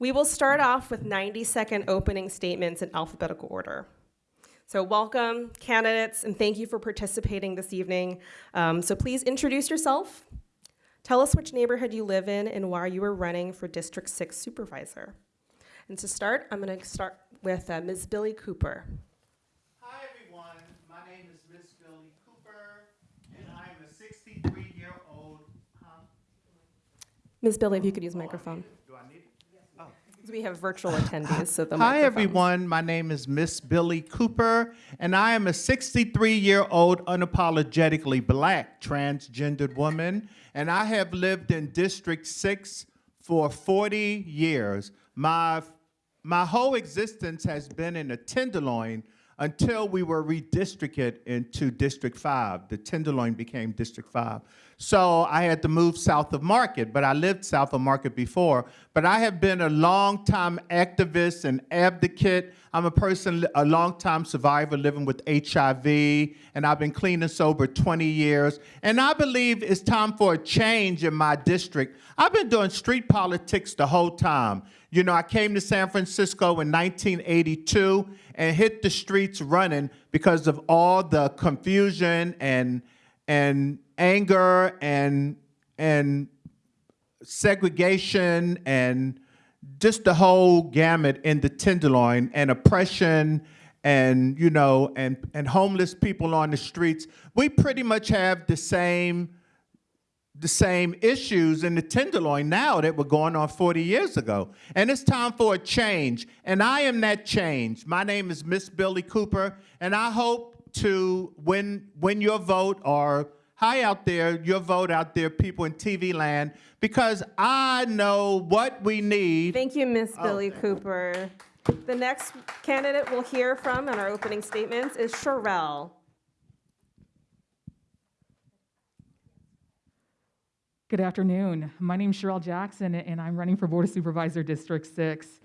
We will start off with 90 second opening statements in alphabetical order. So, welcome, candidates, and thank you for participating this evening. Um, so, please introduce yourself. Tell us which neighborhood you live in and why you are running for District 6 Supervisor. And to start, I'm going to start with uh, Ms. Billie Cooper. Hi, everyone. My name is Miss Billie Cooper, and I am a 63 year old. Huh? Ms. Billie, if you could use microphone. Do I need it? We have virtual attendees, so the Hi, everyone. My name is Miss Billie Cooper, and I am a 63 year old, unapologetically black transgendered woman, and I have lived in District 6 for 40 years. My, my whole existence has been in a tenderloin until we were redistricted into District 5. The Tenderloin became District 5. So I had to move south of Market, but I lived south of Market before. But I have been a long-time activist and advocate. I'm a person, a long-time survivor living with HIV, and I've been clean and sober 20 years. And I believe it's time for a change in my district. I've been doing street politics the whole time. You know, I came to San Francisco in 1982 and hit the streets running because of all the confusion and and anger and and segregation and just the whole gamut in the tenderloin and oppression and you know and and homeless people on the streets. We pretty much have the same the same issues in the tenderloin now that were going on 40 years ago. And it's time for a change. And I am that change. My name is Miss Billie Cooper, and I hope to win, win your vote or hi out there, your vote out there, people in TV land, because I know what we need. Thank you, Ms. Oh, Billie Cooper. The next candidate we'll hear from in our opening statements is Sherelle. Good afternoon. My name is Sherelle Jackson, and I'm running for Board of Supervisor District 6.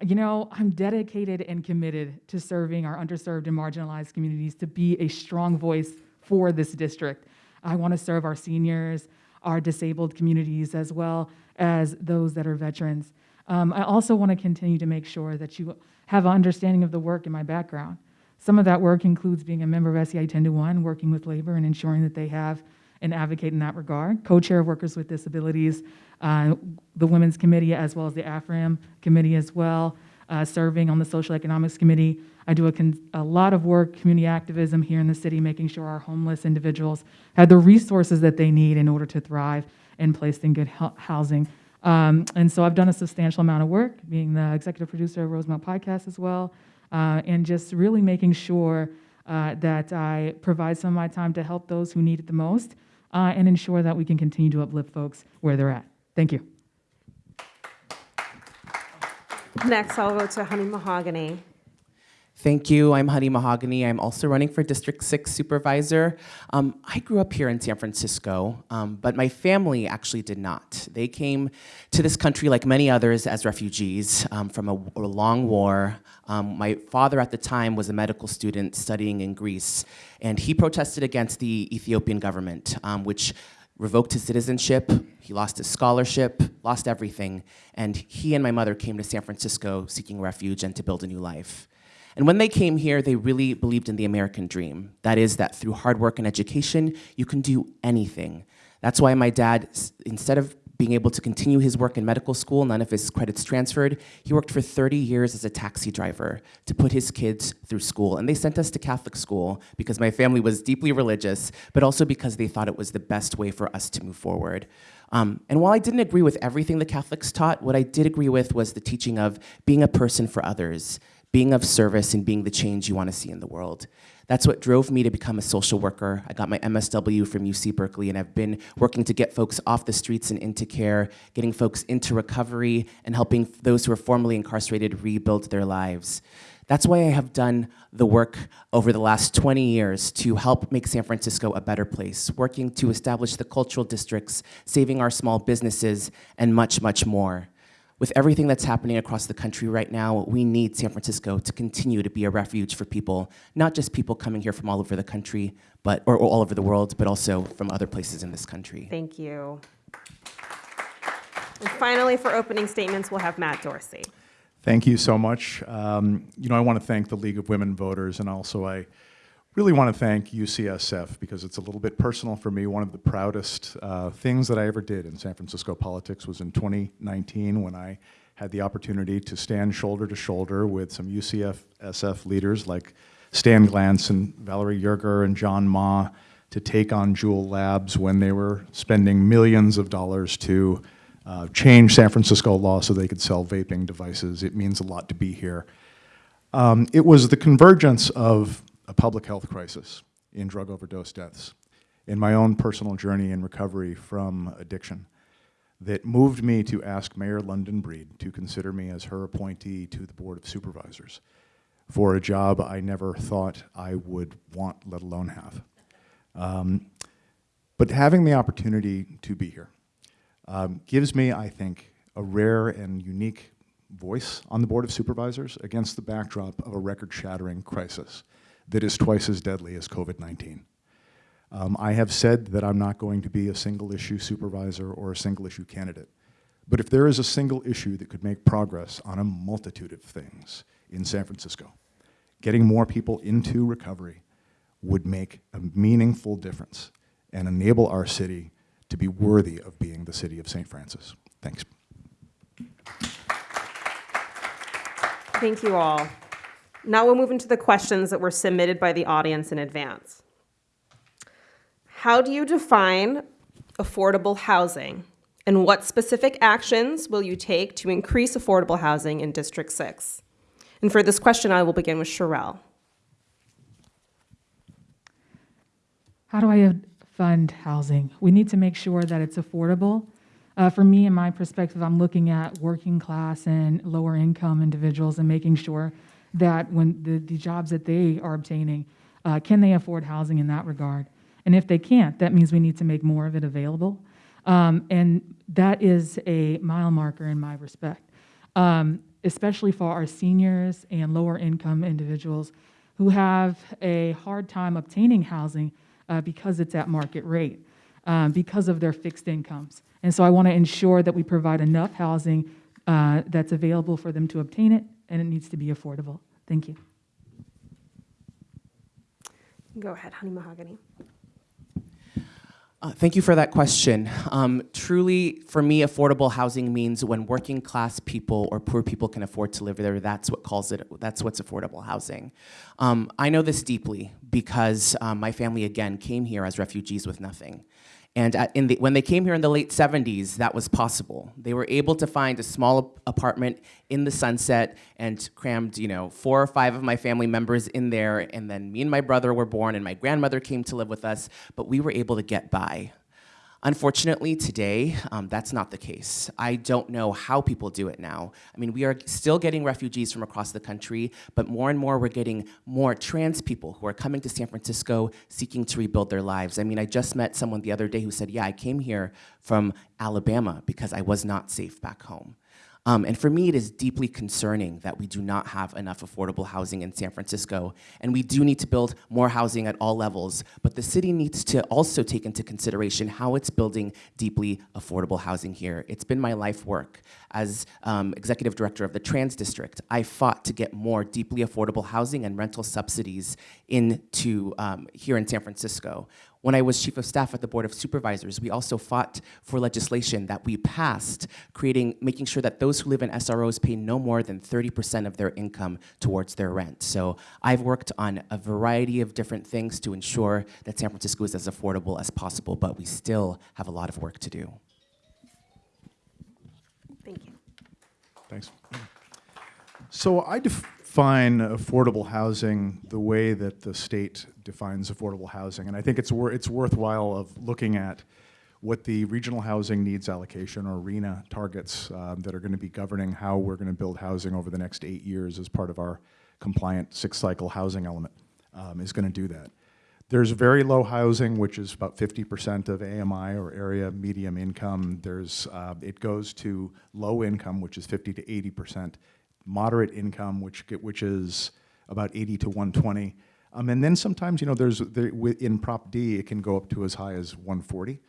You know, I'm dedicated and committed to serving our underserved and marginalized communities to be a strong voice for this district. I want to serve our seniors, our disabled communities, as well as those that are veterans. Um, I also want to continue to make sure that you have an understanding of the work in my background. Some of that work includes being a member of SEI 10 to 1, working with labor and ensuring that they have and advocate in that regard. Co-chair of Workers with Disabilities, uh, the Women's Committee, as well as the AFRAM Committee as well, uh, serving on the Social Economics Committee. I do a, a, lot of work, community activism here in the city, making sure our homeless individuals have the resources that they need in order to thrive and placed in good housing. Um, and so I've done a substantial amount of work, being the executive producer of Rosemount Podcast as well, uh, and just really making sure uh, that I provide some of my time to help those who need it the most uh, and ensure that we can continue to uplift folks where they're at. Thank you. Next, I'll go to Honey Mahogany. Thank you. I'm Honey Mahogany. I'm also running for District 6 Supervisor. Um, I grew up here in San Francisco, um, but my family actually did not. They came to this country, like many others, as refugees um, from a, a, long war. Um, my father at the time was a medical student studying in Greece, and he protested against the Ethiopian government, um, which revoked his citizenship, he lost his scholarship, lost everything, and he and my mother came to San Francisco seeking refuge and to build a new life. And when they came here, they really believed in the American dream. That is, that through hard work and education, you can do anything. That's why my dad, instead of being able to continue his work in medical school, none of his credits transferred, he worked for 30 years as a taxi driver to put his kids through school. And they sent us to Catholic school because my family was deeply religious, but also because they thought it was the best way for us to move forward. Um, and while I didn't agree with everything the Catholics taught, what I did agree with was the teaching of being a person for others, being of service and being the change you want to see in the world. That's what drove me to become a social worker. I got my MSW from UC Berkeley and I've been working to get folks off the streets and into care, getting folks into recovery and helping those who are formerly incarcerated rebuild their lives. That's why I have done the work over the last 20 years to help make San Francisco a better place, working to establish the cultural districts, saving our small businesses, and much, much more. With everything that's happening across the country right now, we need San Francisco to continue to be a refuge for people, not just people coming here from all over the country, but or, or all over the world, but also from other places in this country. Thank you. And finally, for opening statements, we'll have Matt Dorsey. Thank you so much. Um, you know, I want to thank the League of Women Voters, and also I really want to thank UCSF because it's a little bit personal for me. One of the proudest uh, things that I ever did in San Francisco politics was in 2019 when I had the opportunity to stand shoulder to shoulder with some UCSF leaders like Stan Glantz and Valerie Yerger and John Ma to take on Juul Labs when they were spending millions of dollars to uh, change San Francisco law so they could sell vaping devices. It means a lot to be here. Um, it was the convergence of a public health crisis in drug overdose deaths, in my own personal journey in recovery from addiction, that moved me to ask Mayor London Breed to consider me as her appointee to the Board of Supervisors for a job I never thought I would want, let alone have. Um, but having the opportunity to be here um, gives me, I think, a rare and unique voice on the Board of Supervisors against the backdrop of a record-shattering crisis that is twice as deadly as COVID-19. Um, I have said that I'm not going to be a single-issue supervisor or a single-issue candidate. But if there is a single issue that could make progress on a multitude of things in San Francisco, getting more people into recovery would make a meaningful difference and enable our city to be worthy of being the city of St. Francis. Thanks. Thank you all. Now we'll move into the questions that were submitted by the audience in advance. How do you define affordable housing? And what specific actions will you take to increase affordable housing in District 6? And for this question, I will begin with Sherelle. How do I fund housing? We need to make sure that it's affordable. Uh, for me, in my perspective, I'm looking at working class and lower income individuals and making sure that when the, the jobs that they are obtaining, uh, can they afford housing in that regard? And if they can't, that means we need to make more of it available. Um, and that is a mile marker in my respect, um, especially for our seniors and lower income individuals who have a hard time obtaining housing uh, because it's at market rate, um, because of their fixed incomes. And so I want to ensure that we provide enough housing uh, that's available for them to obtain it, and it needs to be affordable. Thank you. Go ahead, Honey Mahogany. Uh, thank you for that question. Um, truly, for me, affordable housing means when working class people or poor people can afford to live there. That's what calls it. That's what's affordable housing. Um, I know this deeply because um, my family again came here as refugees with nothing. And the, when they came here in the late 70s, that was possible. They were able to find a small apartment in the sunset and crammed, you know, four or five of my family members in there. And then me and my brother were born and my grandmother came to live with us, but we were able to get by. Unfortunately, today, um, that's not the case. I don't know how people do it now. I mean, we are still getting refugees from across the country, but more and more we're getting more trans people who are coming to San Francisco seeking to rebuild their lives. I mean, I just met someone the other day who said, yeah, I came here from Alabama because I was not safe back home. Um, and for me, it is deeply concerning that we do not have enough affordable housing in San Francisco. And we do need to build more housing at all levels. But the city needs to also take into consideration how it's building deeply affordable housing here. It's been my life work. As um, executive director of the Trans District, I fought to get more deeply affordable housing and rental subsidies into um, here in San Francisco. When I was chief of staff at the Board of Supervisors, we also fought for legislation that we passed, creating, making sure that those who live in SROs pay no more than 30% of their income towards their rent. So I've worked on a variety of different things to ensure that San Francisco is as affordable as possible, but we still have a lot of work to do. Thank you. Thanks. So I define affordable housing the way that the state defines affordable housing, and I think it's wor it's worthwhile of looking at what the regional housing needs allocation or RHNA targets um, that are going to be governing how we're going to build housing over the next eight years as part of our compliant six-cycle housing element um, is going to do that. There's very low housing, which is about 50% of AMI or area median income. There's, uh, it goes to low income, which is 50 to 80%, moderate income, which, which is about 80 to 120. Um, and then sometimes, you know, there's, there, in Prop D, it can go up to as high as 140.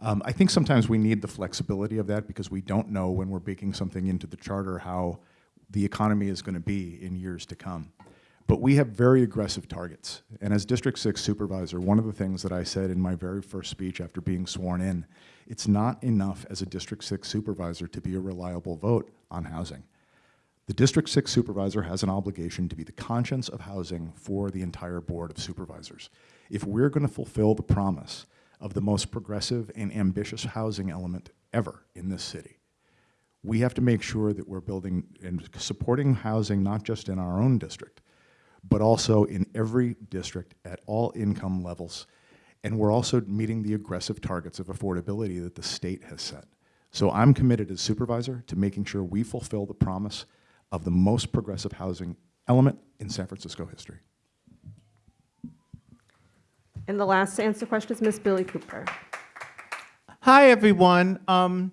Um, I think sometimes we need the flexibility of that because we don't know when we're baking something into the charter how the economy is going to be in years to come. But we have very aggressive targets. And as District 6 supervisor, one of the things that I said in my very first speech after being sworn in, it's not enough as a District 6 supervisor to be a reliable vote on housing. The District 6 supervisor has an obligation to be the conscience of housing for the entire Board of Supervisors. If we're going to fulfill the promise of the most progressive and ambitious housing element ever in this city, we have to make sure that we're building and supporting housing not just in our own district, but also in every district at all income levels. And we're also meeting the aggressive targets of affordability that the state has set. So I'm committed as supervisor to making sure we fulfill the promise of the most progressive housing element in San Francisco history. And the last to answer questions, Ms. Billie Cooper. Hi, everyone. Um,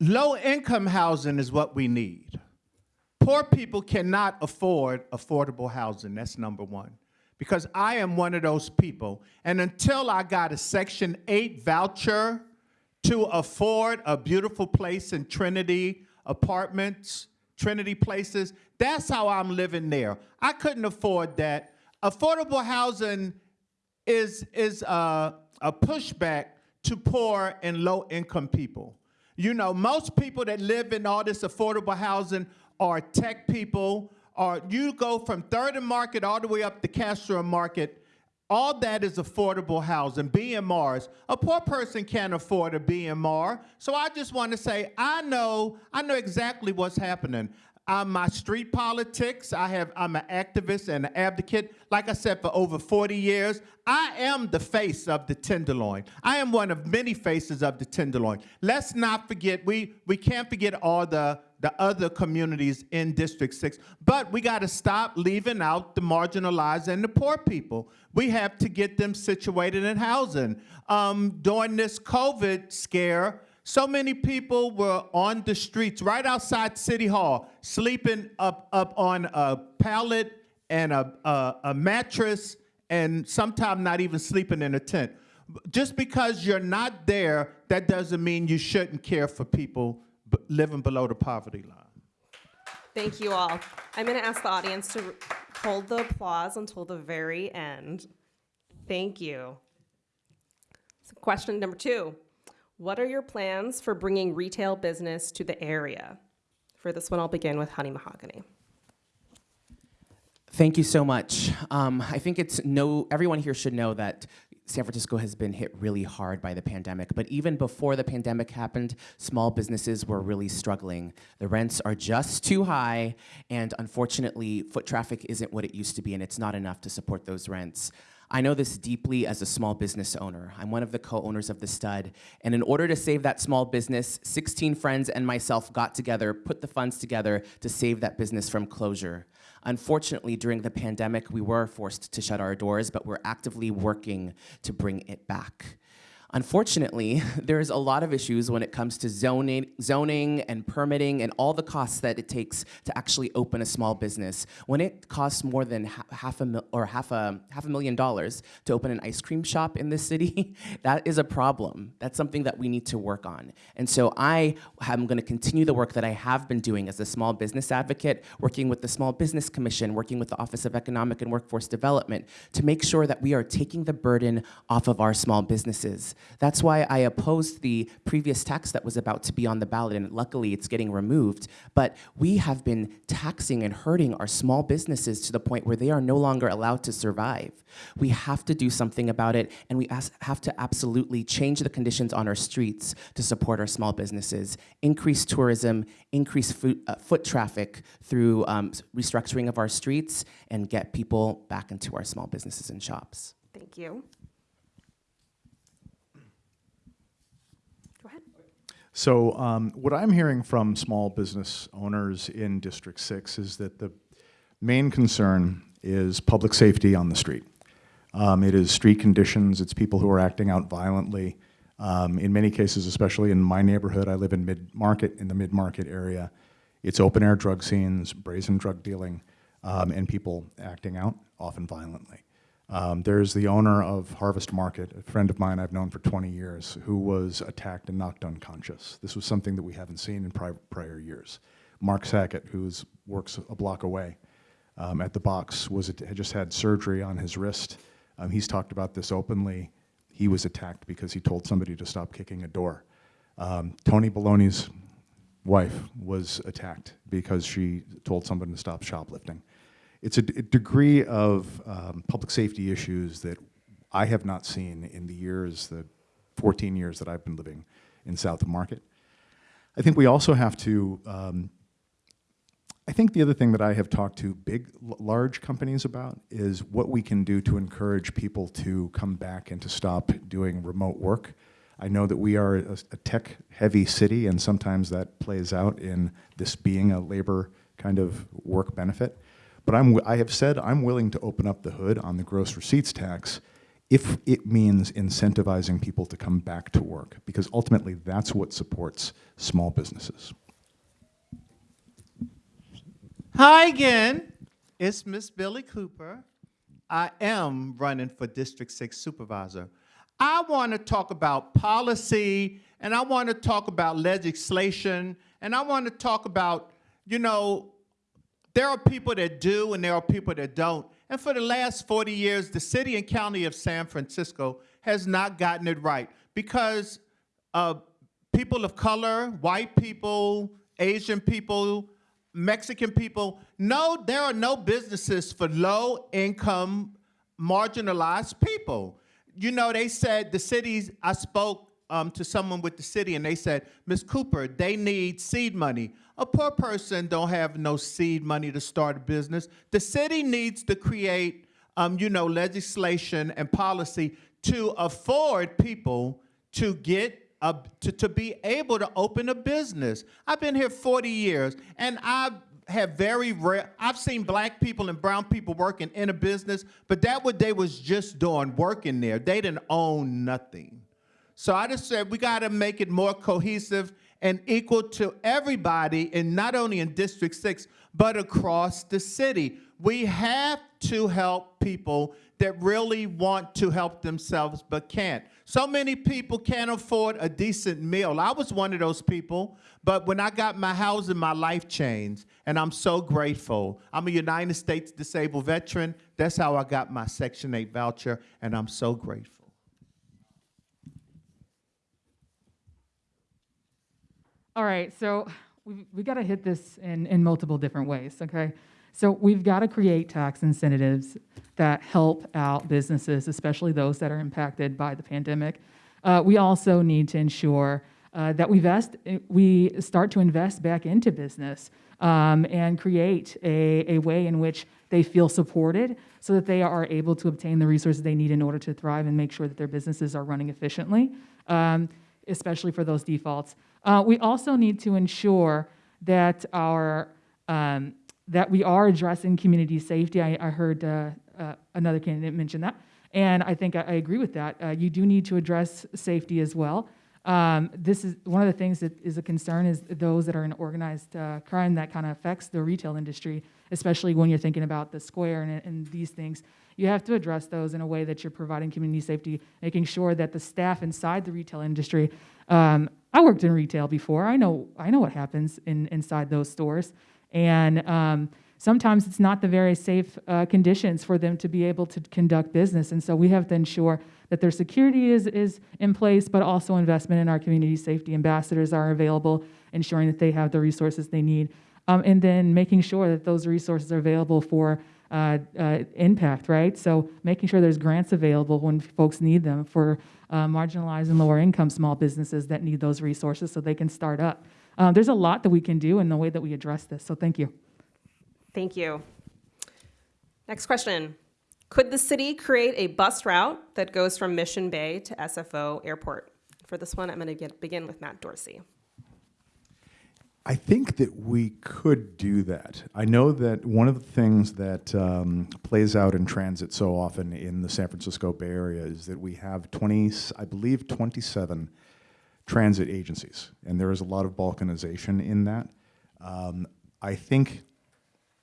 low-income housing is what we need. Poor people cannot afford affordable housing. That's number one. Because I am one of those people. And until I got a Section 8 voucher to afford a beautiful place in Trinity Apartments, Trinity Places, that's how I'm living there. I couldn't afford that. Affordable housing is, is uh, a pushback to poor and low-income people. You know, most people that live in all this affordable housing are tech people, or you go from Third and Market all the way up to Castro Market, all that is affordable housing, BMRs. A poor person can't afford a BMR. So I just want to say, I know, I know exactly what's happening. Um, my street politics, I have, I'm an activist and an advocate. Like I said, for over 40 years, I am the face of the Tenderloin. I am one of many faces of the Tenderloin. Let's not forget, we, we can't forget all the, the other communities in District 6, but we got to stop leaving out the marginalized and the poor people. We have to get them situated in housing. Um, during this COVID scare, so many people were on the streets right outside City Hall, sleeping up, up on a pallet and a, a, a mattress, and sometimes not even sleeping in a tent. Just because you're not there, that doesn't mean you shouldn't care for people living below the poverty line. Thank you all. I'm going to ask the audience to hold the applause until the very end. Thank you. So question number two What are your plans for bringing retail business to the area? For this one, I'll begin with Honey Mahogany. Thank you so much. Um, I think it's no, everyone here should know that San Francisco has been hit really hard by the pandemic. But even before the pandemic happened, small businesses were really struggling. The rents are just too high, and unfortunately, foot traffic isn't what it used to be, and it's not enough to support those rents. I know this deeply as a small business owner. I'm one of the co-owners of The Stud, and in order to save that small business, 16 friends and myself got together, put the funds together to save that business from closure. Unfortunately, during the pandemic, we were forced to shut our doors, but we're actively working to bring it back. Unfortunately, there's a lot of issues when it comes to zoning, zoning and permitting and all the costs that it takes to actually open a small business. When it costs more than ha half a or half a half a million dollars to open an ice cream shop in this city, that is a problem. That's something that we need to work on. And so I am going to continue the work that I have been doing as a small business advocate, working with the Small Business Commission, working with the Office of Economic and Workforce Development to make sure that we are taking the burden off of our small businesses. That's why I opposed the previous tax that was about to be on the ballot, and luckily it's getting removed. But we have been taxing and hurting our small businesses to the point where they are no longer allowed to survive. We have to do something about it, and we have to absolutely change the conditions on our streets to support our small businesses, increase tourism, increase foot, uh, foot traffic through um, restructuring of our streets, and get people back into our small businesses and shops. Thank you. Go ahead. So um, what I'm hearing from small business owners in District 6 is that the main concern is public safety on the street. Um, it is street conditions, it's people who are acting out violently. Um, in many cases, especially in my neighborhood, I live in mid-market, in the mid-market area, it's open-air drug scenes, brazen drug dealing, um, and people acting out, often violently. Um, there's the owner of Harvest Market, a friend of mine I've known for 20 years, who was attacked and knocked unconscious. This was something that we haven't seen in pri- prior years. Mark Sackett, who works a block away um, at the box, was had just had surgery on his wrist. Um, he's talked about this openly. He was attacked because he told somebody to stop kicking a door. Um, Tony Baloney's wife was attacked because she told someone to stop shoplifting. It's a, degree of um, public safety issues that I have not seen in the years, the 14 years that I've been living in South Market. I think we also have to, um, I think the other thing that I have talked to big, large companies about is what we can do to encourage people to come back and to stop doing remote work. I know that we are a, a tech-heavy city, and sometimes that plays out in this being a labor kind of work benefit. But I'm, I have said I'm willing to open up the hood on the gross receipts tax if it means incentivizing people to come back to work, because ultimately that's what supports small businesses. Hi again. It's Miss Billie Cooper. I am running for District 6 Supervisor. I want to talk about policy and I want to talk about legislation and I want to talk about, you know, there are people that do and there are people that don't. And for the last 40 years, the city and county of San Francisco has not gotten it right because uh, people of color, white people, Asian people, Mexican people, no, there are no businesses for low income, marginalized people. You know, they said the cities, I spoke um, to someone with the city and they said, Ms. Cooper, they need seed money. A poor person don't have no seed money to start a business. The city needs to create, um, you know, legislation and policy to afford people to get a, to, to be able to open a business. I've been here 40 years and I have very rare, I've seen black people and brown people working in a business, but that what they was just doing, working there. They didn't own nothing. So I just said we got to make it more cohesive and equal to everybody, and not only in District 6, but across the city. We have to help people that really want to help themselves but can't. So many people can't afford a decent meal. I was one of those people, but when I got my housing, my life changed, and I'm so grateful. I'm a United States disabled veteran. That's how I got my Section 8 voucher, and I'm so grateful. All right, so we've, we got to hit this in, in multiple different ways, okay? So we've got to create tax incentives that help out businesses, especially those that are impacted by the pandemic. Uh, we also need to ensure uh, that we, vest, we start to invest back into business um, and create a, a way in which they feel supported so that they are able to obtain the resources they need in order to thrive and make sure that their businesses are running efficiently, um, especially for those defaults. Uh, we also need to ensure that our um, that we are addressing community safety. I, I heard uh, uh, another candidate mention that, and I think I, I agree with that. Uh, you do need to address safety as well. Um, this is one of the things that is a concern is those that are in organized uh, crime that kind of affects the retail industry, especially when you're thinking about the square and, and these things. You have to address those in a way that you're providing community safety, making sure that the staff inside the retail industry. Um, I worked in retail before. I know I know what happens in, inside those stores, and um, sometimes it's not the very safe uh, conditions for them to be able to conduct business. And so we have to ensure that their security is is in place, but also investment in our community safety ambassadors are available, ensuring that they have the resources they need, um, and then making sure that those resources are available for uh, uh, impact, right? So making sure there's grants available when folks need them for uh, marginalized and lower income small businesses that need those resources so they can start up. Uh, there's a lot that we can do in the way that we address this, so thank you. Thank you. Next question. Could the city create a bus route that goes from Mission Bay to SFO Airport? For this one, I'm going to begin with Matt Dorsey. I think that we could do that. I know that one of the things that um, plays out in transit so often in the San Francisco Bay Area is that we have 20, I believe 27 transit agencies, and there is a lot of balkanization in that. Um, I think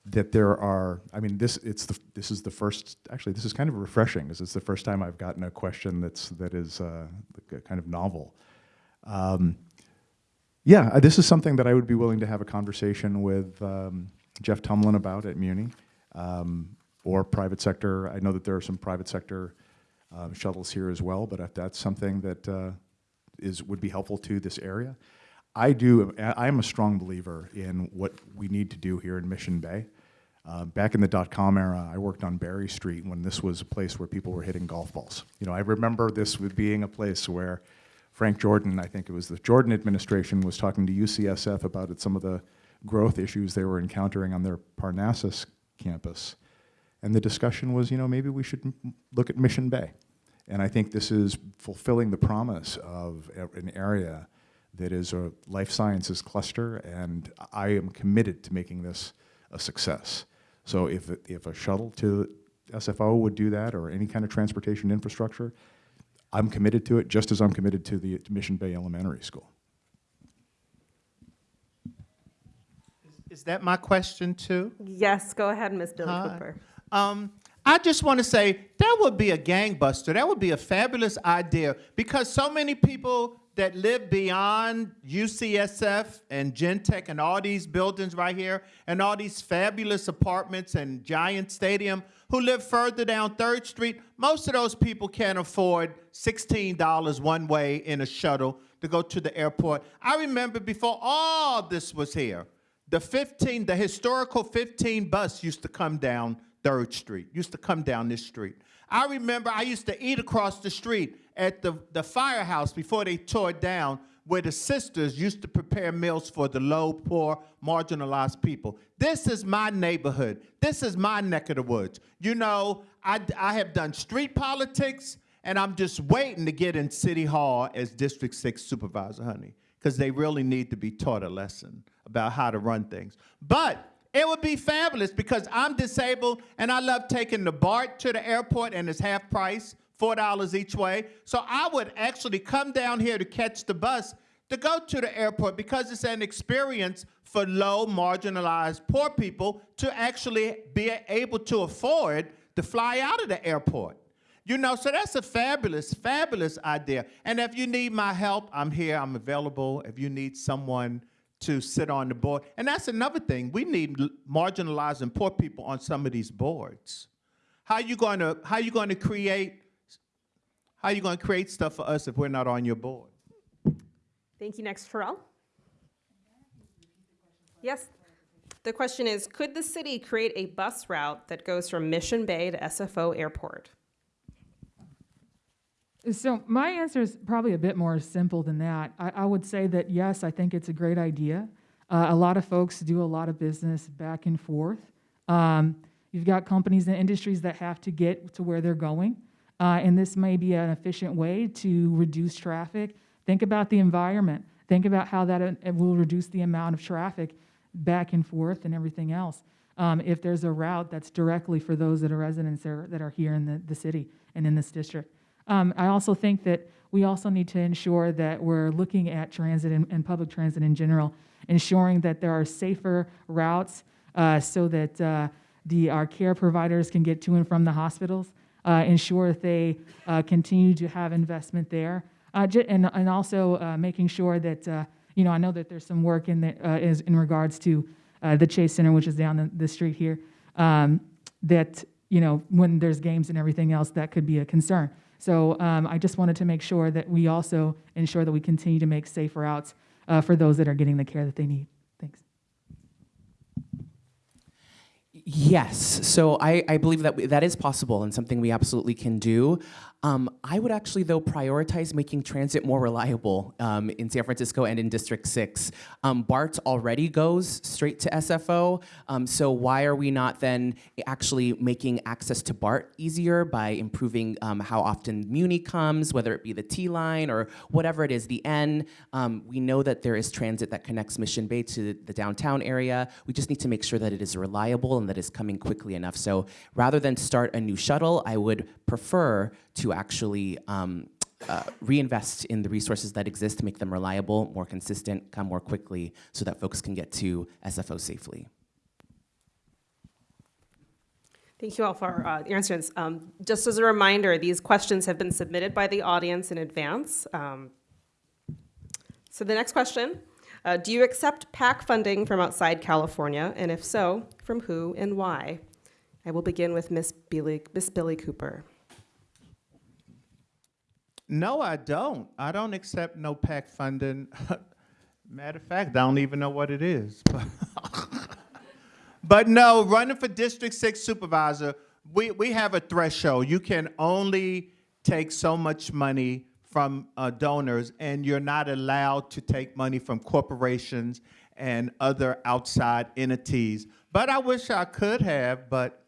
that there are, I mean, this, it's the, this is the first, actually, this is kind of refreshing, because it's the first time I've gotten a question that's, that is uh, kind of novel. Um, yeah, uh, this is something that I would be willing to have a conversation with um, Jeff Tumlin about at Muni, um, or private sector. I know that there are some private sector uh, shuttles here as well, but if that's something that uh, is, would be helpful to this area. I do, I am a strong believer in what we need to do here in Mission Bay. Uh, back in the dot-com era, I worked on Berry Street when this was a place where people were hitting golf balls. You know, I remember this being a place where Frank Jordan, I think it was the Jordan administration, was talking to UCSF about some of the growth issues they were encountering on their Parnassus campus. And the discussion was, you know, maybe we should look at Mission Bay. And I think this is fulfilling the promise of an area that is a life sciences cluster, and I am committed to making this a success. So if, if a shuttle to SFO would do that, or any kind of transportation infrastructure, I'm committed to it, just as I'm committed to the Mission Bay Elementary School. Is that my question too? Yes, go ahead, Ms. Billie Hi. Cooper. Um, I just want to say that would be a gangbuster. That would be a fabulous idea because so many people that live beyond UCSF and Gentech and all these buildings right here and all these fabulous apartments and Giant Stadium who live further down Third Street, most of those people can't afford $16 one way in a shuttle to go to the airport. I remember before all this was here, the 15, the historical 15 bus used to come down Third Street, used to come down this street. I remember I used to eat across the street at the, the firehouse before they tore it down, where the sisters used to prepare meals for the low, poor, marginalized people. This is my neighborhood. This is my neck of the woods. You know, I, I have done street politics, and I'm just waiting to get in City Hall as District 6 supervisor, honey, because they really need to be taught a lesson about how to run things. But it would be fabulous because I'm disabled and I love taking the BART to the airport and it's half price, $4 each way. So I would actually come down here to catch the bus to go to the airport because it's an experience for low, marginalized, poor people to actually be able to afford to fly out of the airport. You know, so that's a fabulous, fabulous idea. And if you need my help, I'm here, I'm available. If you need someone to sit on the board. And that's another thing. We need marginalized and poor people on some of these boards. How you going to how you going to create how are you going to create stuff for us if we're not on your board? Thank you. Next, Pharrell. Yes. The question is, could the city create a bus route that goes from Mission Bay to SFO Airport? So my answer is probably a bit more simple than that. I, I would say that yes, I think it's a great idea. Uh, a lot of folks do a lot of business back and forth. Um, you've got companies and industries that have to get to where they're going, uh, and this may be an efficient way to reduce traffic. Think about the environment. Think about how that uh, will reduce the amount of traffic back and forth and everything else. Um, if there's a route that's directly for those that are residents that are here in the, the city and in this district. Um, I also think that we also need to ensure that we're looking at transit and, and public transit in general, ensuring that there are safer routes uh, so that uh, the, our care providers can get to and from the hospitals, ensure that they uh, continue to have investment there, uh, and, and also uh, making sure that, uh, you know, I know that there's some work in, the, uh, is in regards to uh, the Chase Center, which is down the, the street here, um, that, you know, when there's games and everything else, that could be a concern. So um, I just wanted to make sure that we also ensure that we continue to make safe routes uh, for those that are getting the care that they need. Thanks. Yes, so I, I believe that we, that is possible and something we absolutely can do. Um, I would actually, though, prioritize making transit more reliable um, in San Francisco and in District 6. Um, BART already goes straight to SFO, um, so why are we not then actually making access to BART easier by improving um, how often Muni comes, whether it be the T line or whatever it is, the N? Um, we know that there is transit that connects Mission Bay to the downtown area. We just need to make sure that it is reliable and that it's coming quickly enough. So rather than start a new shuttle, I would prefer to actually um, uh, reinvest in the resources that exist to make them reliable, more consistent, come more quickly, so that folks can get to SFO safely. Thank you all for uh, answers. Um, Just as a reminder, these questions have been submitted by the audience in advance. Um, So the next question, uh, do you accept PAC funding from outside California? And if so, from who and why? I will begin with Miss Billie, Miss Billie Cooper. No, I don't. I don't accept no PAC funding. Matter of fact, I don't even know what it is. But no, running for District Six Supervisor, we, we have a threshold. You can only take so much money from uh, donors, and you're not allowed to take money from corporations and other outside entities. But I wish I could have, but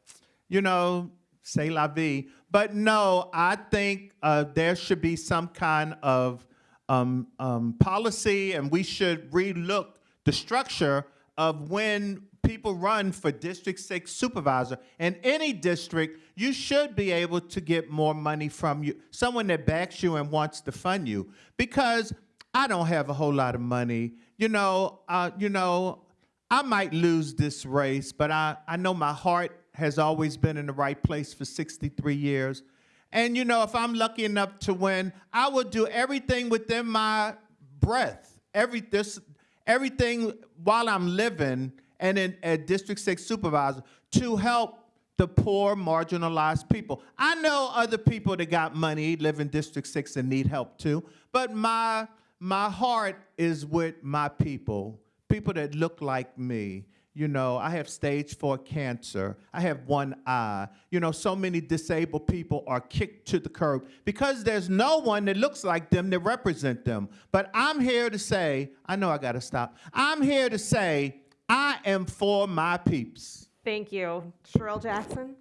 you know, say la vie. But no, I think uh, there should be some kind of um, um, policy, and we should relook the structure of when people run for District 6 supervisor. In any district, you should be able to get more money from you, someone that backs you and wants to fund you. Because I don't have a whole lot of money. You know, uh, you know, I might lose this race, but I, I know my heart has always been in the right place for 63 years. And you know, if I'm lucky enough to win, I will do everything within my breath, every this, everything while I'm living and in at District Six supervisor to help the poor, marginalized people. I know other people that got money live in District Six and need help too, but my my heart is with my people, people that look like me. You know, I have stage four cancer. I have one eye. You know, so many disabled people are kicked to the curb because there's no one that looks like them that represent them. But I'm here to say, I know I gotta stop. I'm here to say, I am for my peeps. Thank you. Sherelle Jackson?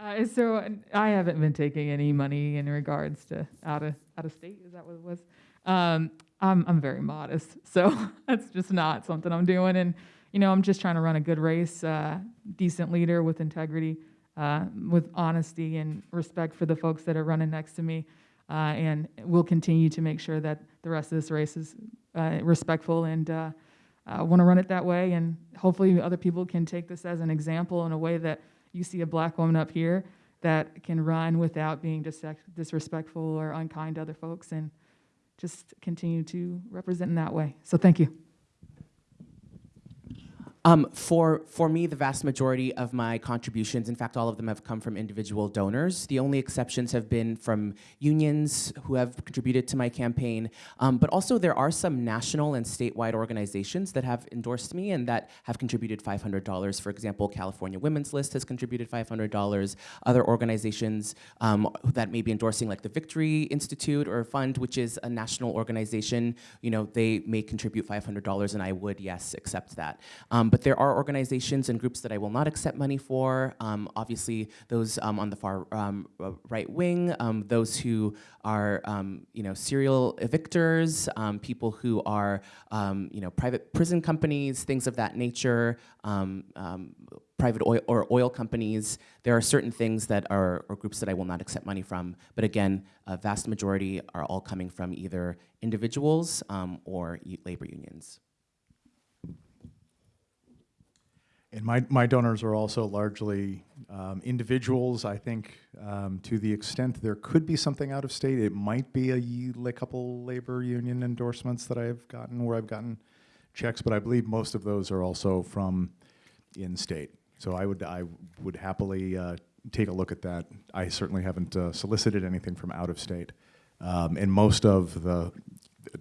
Uh, so I haven't been taking any money in regards to out of out of state. Is that what it was? Um, I'm I'm very modest, so that's just not something I'm doing. And you know, I'm just trying to run a good race, uh, decent leader with integrity, uh, with honesty and respect for the folks that are running next to me. Uh, and we'll continue to make sure that the rest of this race is uh, respectful and uh, want to run it that way. And hopefully, other people can take this as an example in a way that you see a black woman up here that can run without being dis- disrespectful or unkind to other folks and just continue to represent in that way. So, thank you. Um, for, for me, the vast majority of my contributions, in fact, all of them have come from individual donors. The only exceptions have been from unions who have contributed to my campaign. Um, but also, there are some national and statewide organizations that have endorsed me and that have contributed $500. For example, California Women's List has contributed $500. Other organizations um, that may be endorsing, like the Victory Institute or Fund, which is a national organization, you know, they may contribute $500, and I would, yes, accept that. But there are organizations and groups that I will not accept money for. Um, obviously, those um, on the far um, uh, right wing, those who are, you know, serial evictors, people who are, you know, private prison companies, things of that nature. Private oil or oil companies, there are certain things that are or groups that I will not accept money from. But again, a vast majority are all coming from either individuals um, or labor unions. And my, my donors are also largely um, individuals. I think um, to the extent there could be something out of state, it might be a a couple labor union endorsements that I've gotten where I've gotten checks, but I believe most of those are also from in state. So I would I would happily uh, take a look at that. I certainly haven't uh, solicited anything from out of state, um, and most of the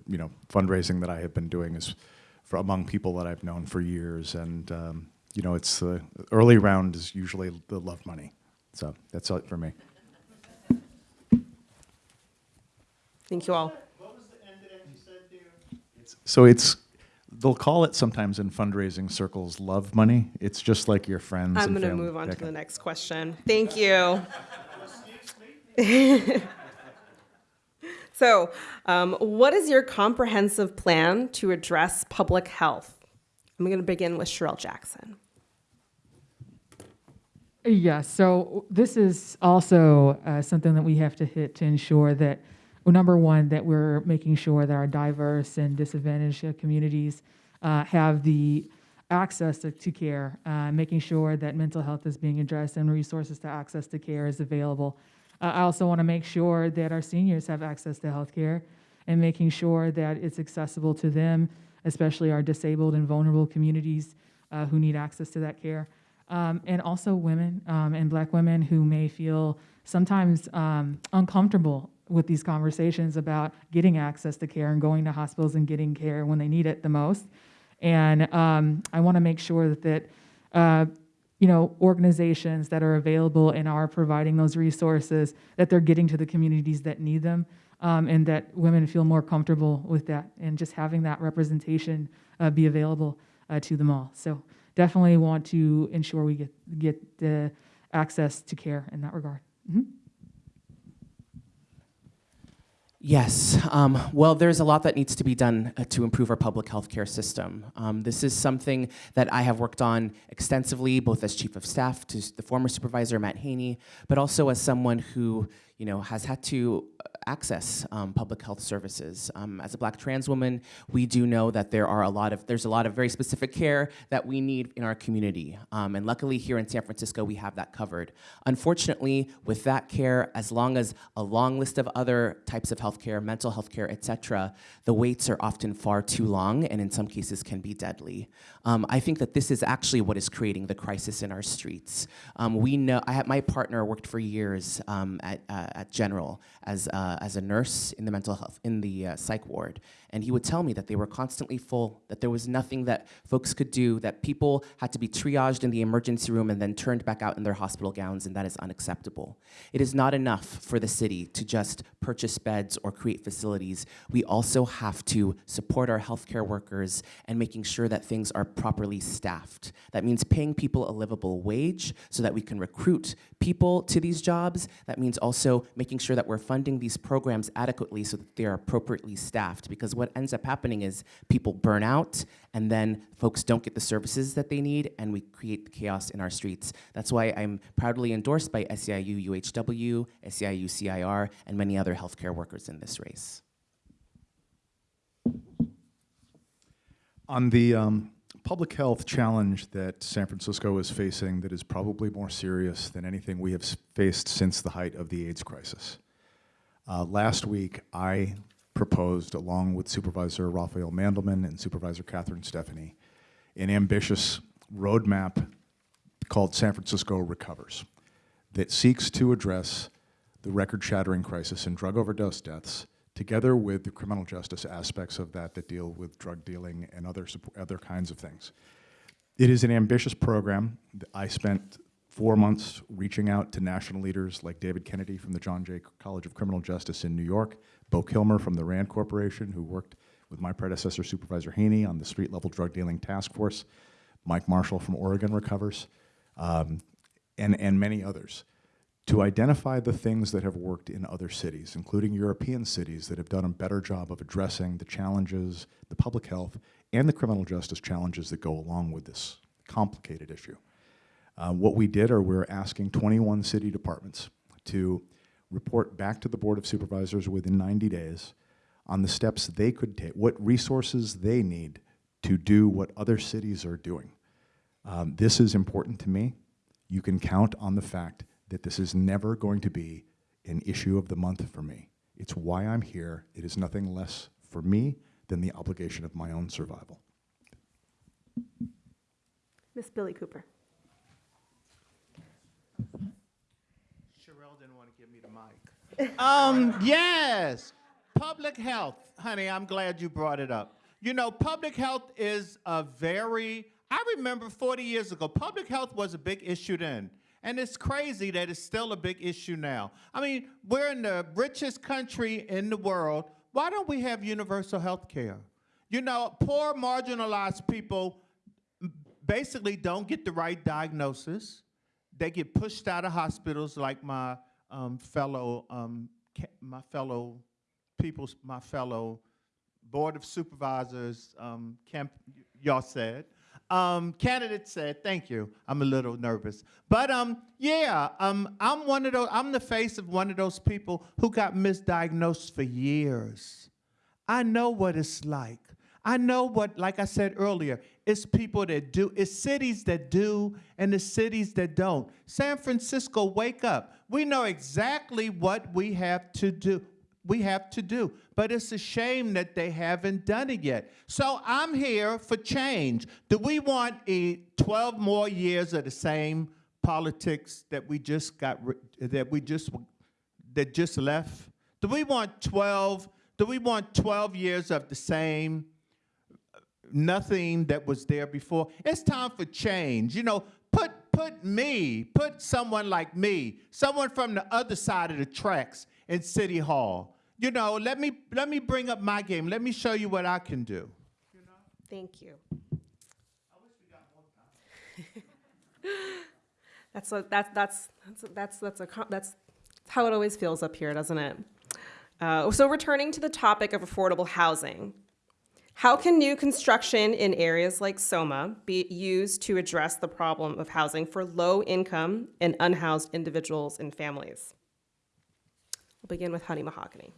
you know fundraising that I have been doing is for among people that I've known for years, and um, you know it's the early round is usually the love money. So that's it for me. Thank you all. What was the end of that you said there? So it's they'll call it sometimes in fundraising circles love money. It's just like your friends. I'm going to move on to the next question. Thank you. so, um, what is your comprehensive plan to address public health? I'm going to begin with Sherelle Jackson. Yes, so this is also uh, something that we have to hit to ensure that, well, number one, that we're making sure that our diverse and disadvantaged communities uh, have the access to, to care, uh, making sure that mental health is being addressed and resources to access to care is available. Uh, I also want to make sure that our seniors have access to health care and making sure that it's accessible to them, especially our disabled and vulnerable communities uh, who need access to that care. Um, and also women um, and black women who may feel sometimes um, uncomfortable with these conversations about getting access to care and going to hospitals and getting care when they need it the most. And um, I want to make sure that, that uh, you know, organizations that are available and are providing those resources, that they're getting to the communities that need them, um, and that women feel more comfortable with that, and just having that representation uh, be available uh, to them all. So definitely want to ensure we get get the access to care in that regard. Mhm. Yes. Um, well, there's a lot that needs to be done uh, to improve our public health care system. Um, this is something that I have worked on extensively, both as chief of staff to the former supervisor Matt Haney, but also as someone who, you know, has had to uh, access um, public health services. Um, as a Black trans woman, we do know that there are a lot of there's a lot of very specific care that we need in our community, um, and luckily here in San Francisco we have that covered. Unfortunately, with that care, as long as a long list of other types of healthcare, mental health care, et cetera, the waits are often far too long and in some cases can be deadly. Um, I think that this is actually what is creating the crisis in our streets. Um, we know, I had, my partner worked for years um, at, uh, at General as, uh, as a nurse in the mental health, in the uh, psych ward. And he would tell me that they were constantly full, that there was nothing that folks could do, that people had to be triaged in the emergency room and then turned back out in their hospital gowns, and that is unacceptable. It is not enough for the city to just purchase beds or create facilities. We also have to support our healthcare workers and making sure that things are properly staffed. That means paying people a livable wage so that we can recruit people to these jobs. That means also making sure that we're funding these programs adequately so that they are appropriately staffed. Because what ends up happening is people burn out and then folks don't get the services that they need and we create chaos in our streets. That's why I'm proudly endorsed by SEIU UHW, SEIU CIR, and many other healthcare workers in this race. On the um, public health challenge that San Francisco is facing, that is probably more serious than anything we have faced since the height of the AIDS crisis. Uh, last week, I proposed, along with Supervisor Raphael Mandelman and Supervisor Catherine Stefani, an ambitious roadmap called San Francisco Recovers that seeks to address the record shattering crisis in drug overdose deaths, together with the criminal justice aspects of that that deal with drug dealing and other, other kinds of things. It is an ambitious program. I spent four months reaching out to national leaders like David Kennedy from the John Jay College of Criminal Justice in New York, Beau Kilmer from the RAND Corporation, who worked with my predecessor, Supervisor Haney, on the street level drug dealing task force, Mike Marshall from Oregon Recovers, um, and, and many others, to identify the things that have worked in other cities, including European cities that have done a better job of addressing the challenges, the public health, and the criminal justice challenges that go along with this complicated issue. Uh, what we did are we're asking 21 city departments to report back to the Board of Supervisors within 90 days on the steps they could take, what resources they need to do what other cities are doing. Um, this is important to me. You can count on the fact that this is never going to be an issue of the month for me. It's why I'm here. It is nothing less for me than the obligation of my own survival. Miss Billie Cooper. Cherelle didn't want to give me the mic. um, yes, public health, honey. I'm glad you brought it up. You know, public health is a very. I remember 40 years ago, public health was a big issue then. And it's crazy that it's still a big issue now. I mean, we're in the richest country in the world. Why don't we have universal health care? You know, poor, marginalized people basically don't get the right diagnosis. They get pushed out of hospitals, like my um, fellow, um, my fellow people, my fellow board of supervisors, um, camp, y'all said. Um, candidate said, thank you. I'm a little nervous. But um, yeah, um, I'm one of those, I'm the face of one of those people who got misdiagnosed for years. I know what it's like. I know what, like I said earlier, it's people that do, it's cities that do, and the cities that don't. San Francisco, wake up. We know exactly what we have to do. We have to do, but it's a shame that they haven't done it yet. So I'm here for change. Do we want a 12 more years of the same politics that we just got, that we just, that just left? Do we want 12, do we want 12 years of the same? Uh, nothing that was there before. It's time for change. You know, put put me, put someone like me, someone from the other side of the tracks in City Hall. You know, let me let me bring up my game. Let me show you what I can do. Thank you. That's a, that's that's that's that's that's a that's how it always feels up here, doesn't it? Uh, so returning to the topic of affordable housing, how can new construction in areas like Soma be used to address the problem of housing for low-income and unhoused individuals and families? We'll begin with Honey Mahogany.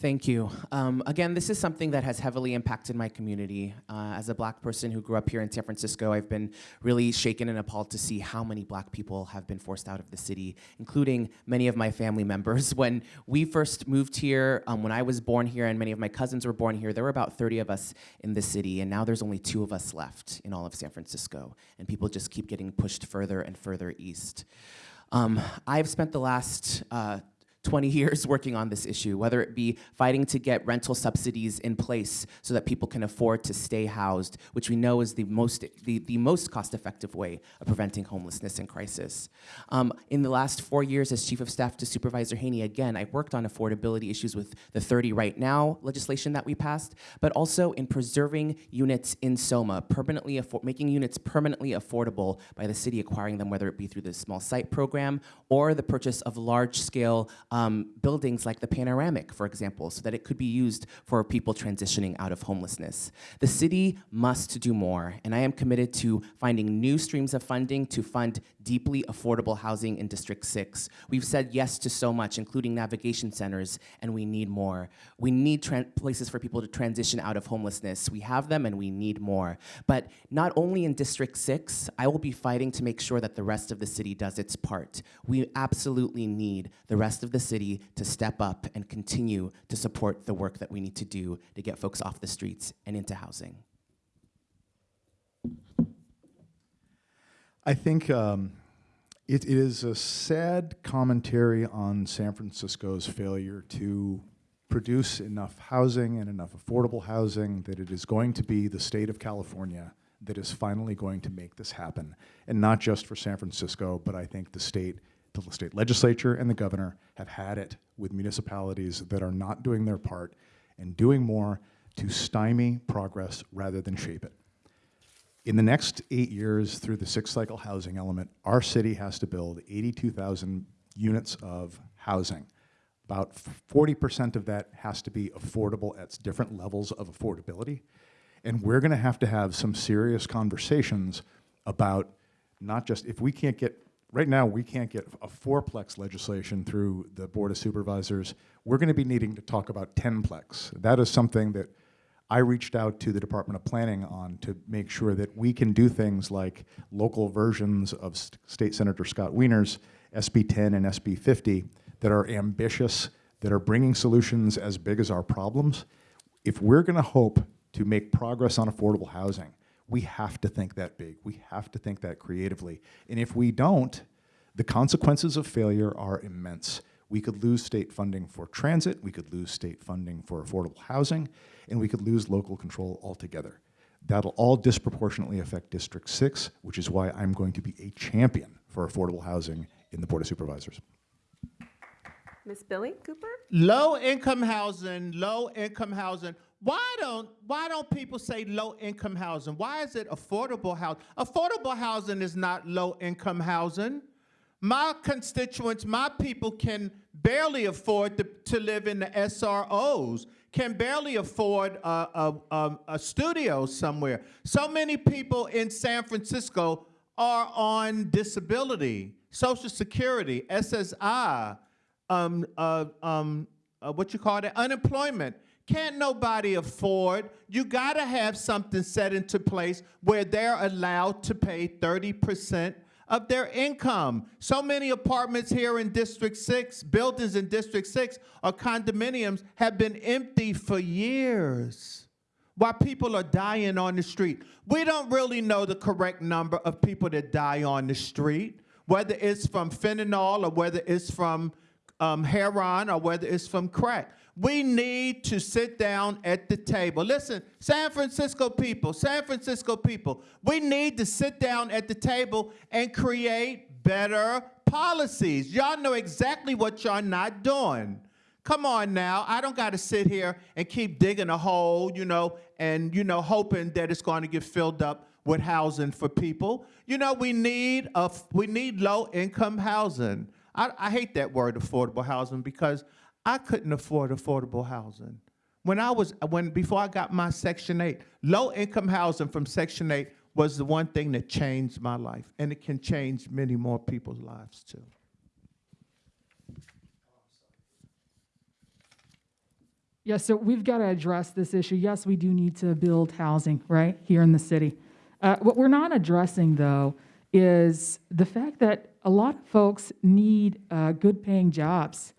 Thank you. Um, again, this is something that has heavily impacted my community. Uh, as a black person who grew up here in San Francisco, I've been really shaken and appalled to see how many black people have been forced out of the city, including many of my family members. When we first moved here, um, when I was born here and many of my cousins were born here, there were about 30 of us in the city, and now there's only two of us left in all of San Francisco, and people just keep getting pushed further and further east. Um, I've spent the last uh, 20 years working on this issue, whether it be fighting to get rental subsidies in place so that people can afford to stay housed, which we know is the most, the, the most cost-effective way of preventing homelessness and crisis. Um, in the last four years as Chief of Staff to Supervisor Haney, again, I worked on affordability issues with the 30 Right Now legislation that we passed, but also in preserving units in SOMA, permanently making units permanently affordable by the city acquiring them, whether it be through the small site program or the purchase of large-scale um, buildings like the Panoramic, for example, so that it could be used for people transitioning out of homelessness. The city must do more, and I am committed to finding new streams of funding to fund deeply affordable housing in District 6. We've said yes to so much, including navigation centers, and we need more. We need places for people to transition out of homelessness. We have them, and we need more. But not only in District 6, I will be fighting to make sure that the rest of the city does its part. We absolutely need the rest of the city to step up and continue to support the work that we need to do to get folks off the streets and into housing. I think um, it, it is a sad commentary on San Francisco's failure to produce enough housing and enough affordable housing that it is going to be the state of California that is finally going to make this happen. And not just for San Francisco, but I think the state, the state legislature and the governor have had it with municipalities that are not doing their part and doing more to stymie progress rather than shape it. In the next eight years, through the six cycle housing element, our city has to build 82,000 units of housing. About 40% of that has to be affordable at different levels of affordability. And we're going to have to have some serious conversations about not just if we can't get, right now, we can't get a fourplex legislation through the Board of Supervisors. We're going to be needing to talk about 10plex. That is something that I reached out to the Department of Planning on to make sure that we can do things like local versions of State Senator Scott Wiener's SB 10 and SB 50 that are ambitious, that are bringing solutions as big as our problems. If we're going to hope to make progress on affordable housing, we have to think that big. We have to think that creatively. And if we don't, the consequences of failure are immense. We could lose state funding for transit, we could lose state funding for affordable housing, and we could lose local control altogether. That'll all disproportionately affect District 6, which is why I'm going to be a champion for affordable housing in the Board of Supervisors. Miss Billie Cooper? Low income housing, low income housing. Why don't why don't people say low income housing? Why is it affordable housing? Affordable housing is not low income housing. My constituents, my people can barely afford to, to live in the SROs, can barely afford a, a, a, a studio somewhere. So many people in San Francisco are on disability, Social Security, SSI, um, uh, um, uh, what you call it, unemployment, Can't nobody afford. You gotta have something set into place where they're allowed to pay 30% of their income. So many apartments here in District 6, buildings in District 6 or condominiums have been empty for years while people are dying on the street. We don't really know the correct number of people that die on the street, whether it's from fentanyl or whether it's from um, heroin or whether it's from crack. We need to sit down at the table. Listen, San Francisco people, San Francisco people, we need to sit down at the table and create better policies. Y'all know exactly what y'all not doing. Come on now, I don't got to sit here and keep digging a hole, you know, and you know hoping that it's going to get filled up with housing for people. You know, we need a we need low income housing. I, I hate that word affordable housing because I couldn't afford affordable housing. When I was when before I got my Section 8, low income housing from Section 8 was the one thing that changed my life, and it can change many more people's lives too. Yeah, so we've got to address this issue. Yes, we do need to build housing, right, here in the city. Uh, what we're not addressing, though, is the fact that a lot of folks need uh, good paying jobs,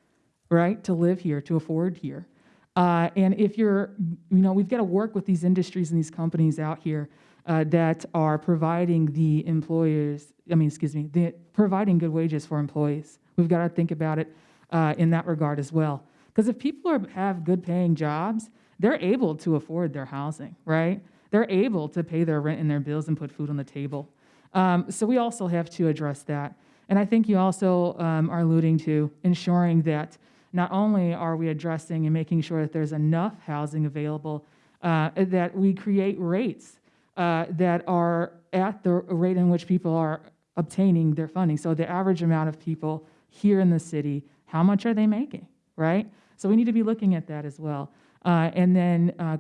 right, to live here, to afford here. Uh, and if you're, you know, we've got to work with these industries and these companies out here uh, that are providing the employers, I mean, excuse me, the, providing good wages for employees. We've got to think about it uh, in that regard as well. Because if people are, have good paying jobs, they're able to afford their housing, right? They're able to pay their rent and their bills and put food on the table. Um, so we also have to address that. And I think you also um, are alluding to ensuring that not only are we addressing and making sure that there's enough housing available, uh, that we create rates uh, that are at the rate in which people are obtaining their funding. So the average amount of people here in the city, how much are they making, right? So we need to be looking at that as well. Uh, and then uh,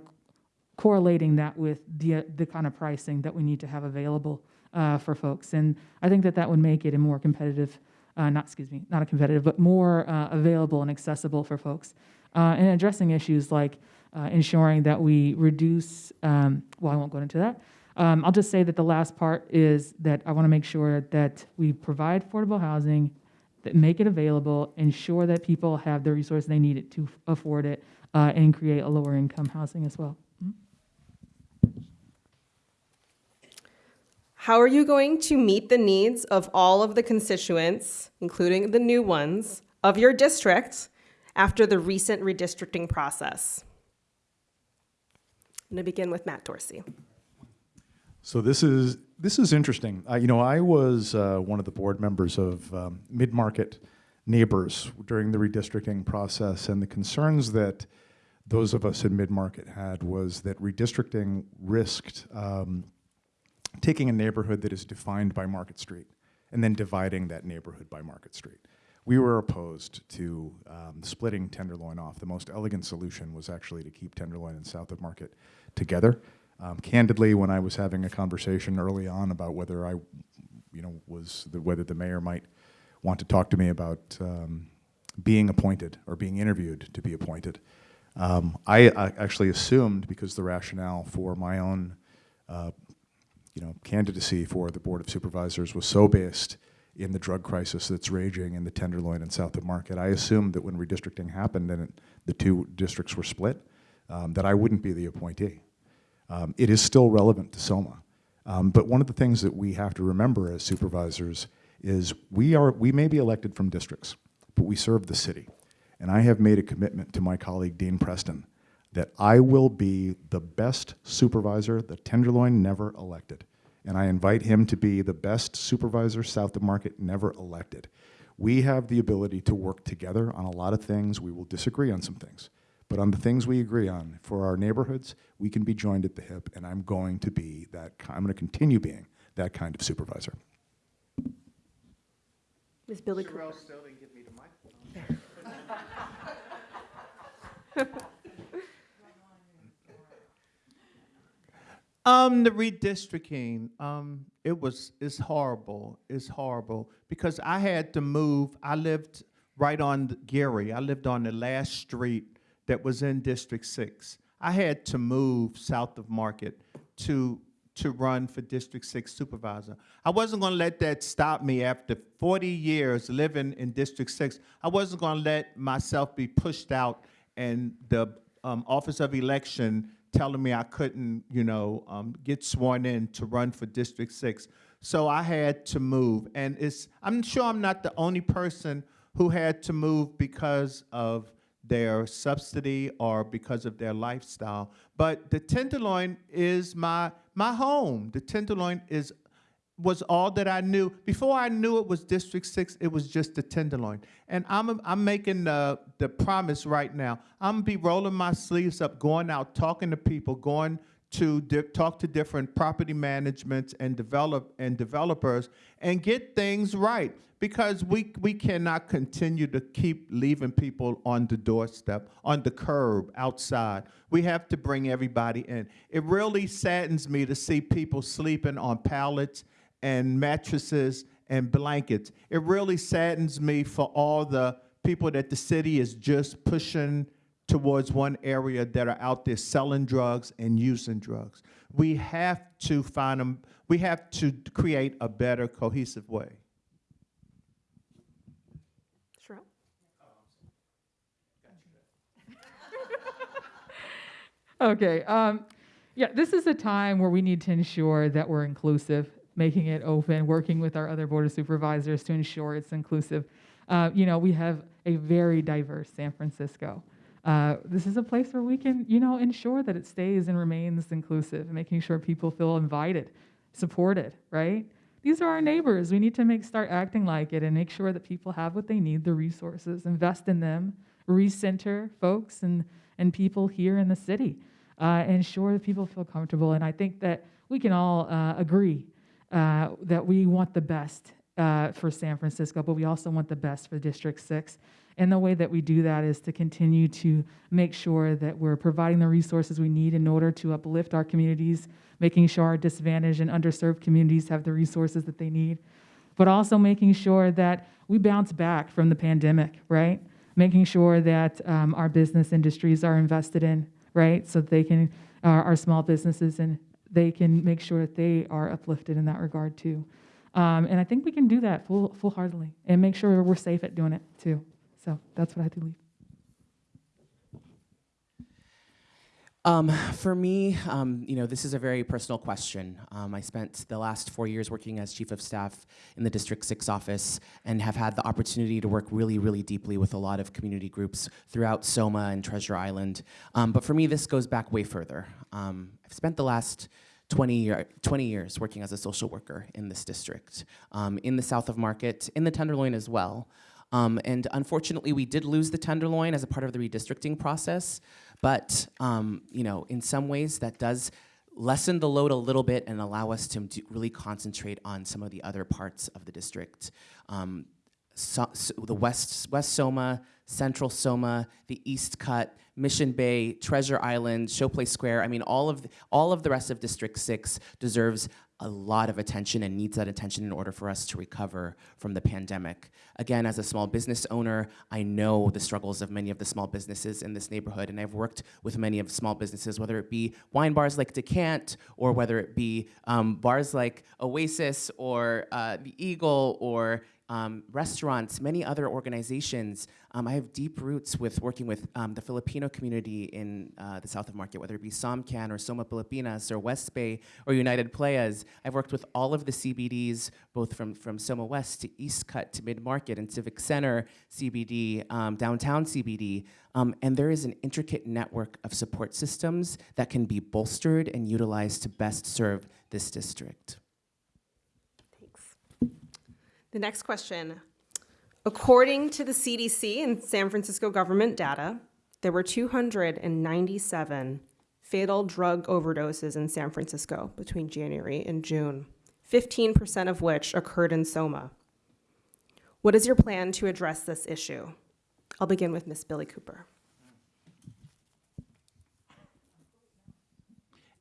correlating that with the, the kind of pricing that we need to have available uh, for folks. And I think that that would make it a more competitive, uh, not, excuse me, not a competitive, but more uh, available and accessible for folks. Uh, and addressing issues like uh, ensuring that we reduce, um, well, I won't go into that. Um, I'll just say that the last part is that I want to make sure that we provide affordable housing, that make it available, ensure that people have the resources they need it to afford it, uh, and create a lower income housing as well. How are you going to meet the needs of all of the constituents, including the new ones, of your district after the recent redistricting process? I'm going to begin with Matt Dorsey. So this is this is interesting. Uh, you know, I was uh, one of the board members of um, mid-market neighbors during the redistricting process, and the concerns that those of us in mid-market had was that redistricting risked um, taking a neighborhood that is defined by Market Street and then dividing that neighborhood by Market Street. We were opposed to um, splitting Tenderloin off. The most elegant solution was actually to keep Tenderloin and South of Market together. Um, candidly, when I was having a conversation early on about whether I, you know, was the, whether the mayor might want to talk to me about um, being appointed or being interviewed to be appointed, um, I, I actually assumed because the rationale for my own uh, you know, candidacy for the Board of Supervisors was so based in the drug crisis that's raging in the Tenderloin and South of Market. I assumed that when redistricting happened and it, the two districts were split, um, that I wouldn't be the appointee. Um, it is still relevant to SOMA. Um, but one of the things that we have to remember as supervisors is we, are, we may be elected from districts, but we serve the city. And I have made a commitment to my colleague Dean Preston that I will be the best supervisor the Tenderloin never elected. And I invite him to be the best supervisor South of Market never elected. We have the ability to work together on a lot of things. We will disagree on some things. But on the things we agree on for our neighborhoods, we can be joined at the hip, and I'm going to be that, I'm going to continue being that kind of supervisor. Ms. Billie Cooper. still didn't give me the microphone. Um, the redistricting, um, it was, it's horrible. It's horrible because I had to move. I lived right on the Geary. I lived on the last street that was in District 6. I had to move south of Market to, to run for District 6 supervisor. I wasn't going to let that stop me after 40 years living in District 6. I wasn't going to let myself be pushed out and the um, Office of Election telling me I couldn't, you know, um, get sworn in to run for District 6. So I had to move. And it's, I'm sure I'm not the only person who had to move because of their subsidy or because of their lifestyle. But the Tenderloin is my, my home. The Tenderloin is was all that I knew. Before I knew it was District Six, it was just the Tenderloin. And I'm, I'm making the, the promise right now. I'm gonna be rolling my sleeves up, going out, talking to people, going to talk to different property managements and develop and developers and get things right because we we cannot continue to keep leaving people on the doorstep, on the curb, outside. We have to bring everybody in. It really saddens me to see people sleeping on pallets and mattresses and blankets. It really saddens me for all the people that the city is just pushing towards one area that are out there selling drugs and using drugs. We have to find them, we have to create a better cohesive way. Cherelle? Okay. Um, yeah, this is a time where we need to ensure that we're inclusive, making it open, working with our other board of supervisors to ensure it's inclusive. Uh, you know, we have a very diverse San Francisco. Uh, this is a place where we can, you know, ensure that it stays and remains inclusive, making sure people feel invited, supported, right? These are our neighbors. We need to make start acting like it and make sure that people have what they need, the resources, invest in them, recenter folks and, and people here in the city, uh, ensure that people feel comfortable. And I think that we can all uh, agree uh, that we want the best uh, for San Francisco, but we also want the best for District 6. And the way that we do that is to continue to make sure that we're providing the resources we need in order to uplift our communities, making sure our disadvantaged and underserved communities have the resources that they need, but also making sure that we bounce back from the pandemic, right? Making sure that um, our business industries are invested in, right? So they can, uh, our small businesses, and they can make sure that they are uplifted in that regard too. Um, and I think we can do that full, full heartedly and make sure we're safe at doing it too. So that's what I believe. Um, for me, um, you know, this is a very personal question. Um, I spent the last four years working as chief of staff in the District 6 office and have had the opportunity to work really, really deeply with a lot of community groups throughout Soma and Treasure Island. Um, but for me, this goes back way further. Um, I've spent the last 20, year, 20 years working as a social worker in this district, um, in the south of Market, in the Tenderloin as well. Um, and unfortunately, we did lose the Tenderloin as a part of the redistricting process. But um, you know, in some ways, that does lessen the load a little bit and allow us to really concentrate on some of the other parts of the district. Um, so, so the West West Soma, Central Soma, the East Cut, Mission Bay, Treasure Island, Showplace Square. I mean, all of the, all of the rest of District Six deserves a lot of attention and needs that attention in order for us to recover from the pandemic. Again, as a small business owner, I know the struggles of many of the small businesses in this neighborhood, and I've worked with many of small businesses, whether it be wine bars like Decant, or whether it be um, bars like Oasis, or uh, the Eagle, or um, restaurants, many other organizations. Um, I have deep roots with working with um, the Filipino community in uh, the south of Market, whether it be Somcan or Soma Pilipinas or West Bay or United Playas. I've worked with all of the CBDs, both from, from Soma West to East Cut to Mid Market and Civic Center CBD, um, downtown CBD. Um, and there is an intricate network of support systems that can be bolstered and utilized to best serve this district. The next question. According to the CDC and San Francisco government data, there were 297 fatal drug overdoses in San Francisco between January and June, 15% of which occurred in Soma. What is your plan to address this issue? I'll begin with Ms. Billie Cooper.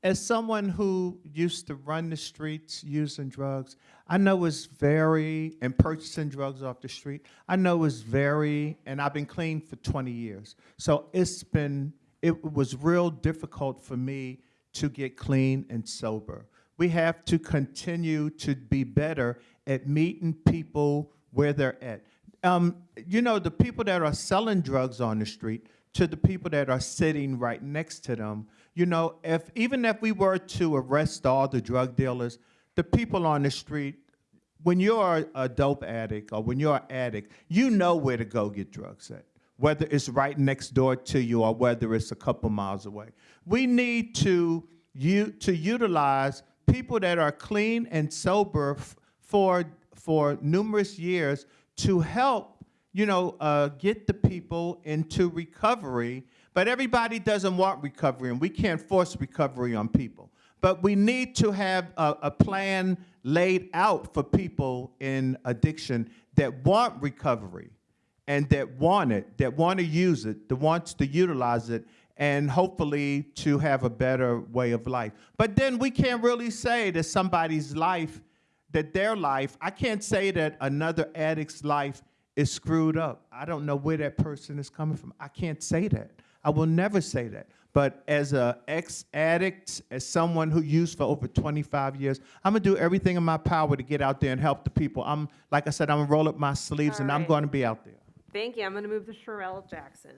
as someone who used to run the streets using drugs, I know it's very, and purchasing drugs off the street, I know it's very, and I've been clean for 20 years. So it's been, it was real difficult for me to get clean and sober. We have to continue to be better at meeting people where they're at. Um, you know, the people that are selling drugs on the street to the people that are sitting right next to them, you know, if even if we were to arrest all the drug dealers, the people on the street, when you're a dope addict or when you're an addict, you know where to go get drugs at, whether it's right next door to you or whether it's a couple miles away. We need to, u- to utilize people that are clean and sober for, for numerous years to help, you know, uh, get the people into recovery. But everybody doesn't want recovery, and we can't force recovery on people. But we need to have a, a plan laid out for people in addiction that want recovery and that want it, that want to use it, that wants to utilize it, and hopefully to have a better way of life. But then we can't really say that somebody's life, that their life, I can't say that another addict's life is screwed up. I don't know where that person is coming from. I can't say that. I will never say that. But as a ex-addict, as someone who used for over 25 years, I'm gonna do everything in my power to get out there and help the people. I'm, like I said, I'm gonna roll up my sleeves All and I'm right. gonna be out there. Thank you. I'm going to move to Cherelle Jackson.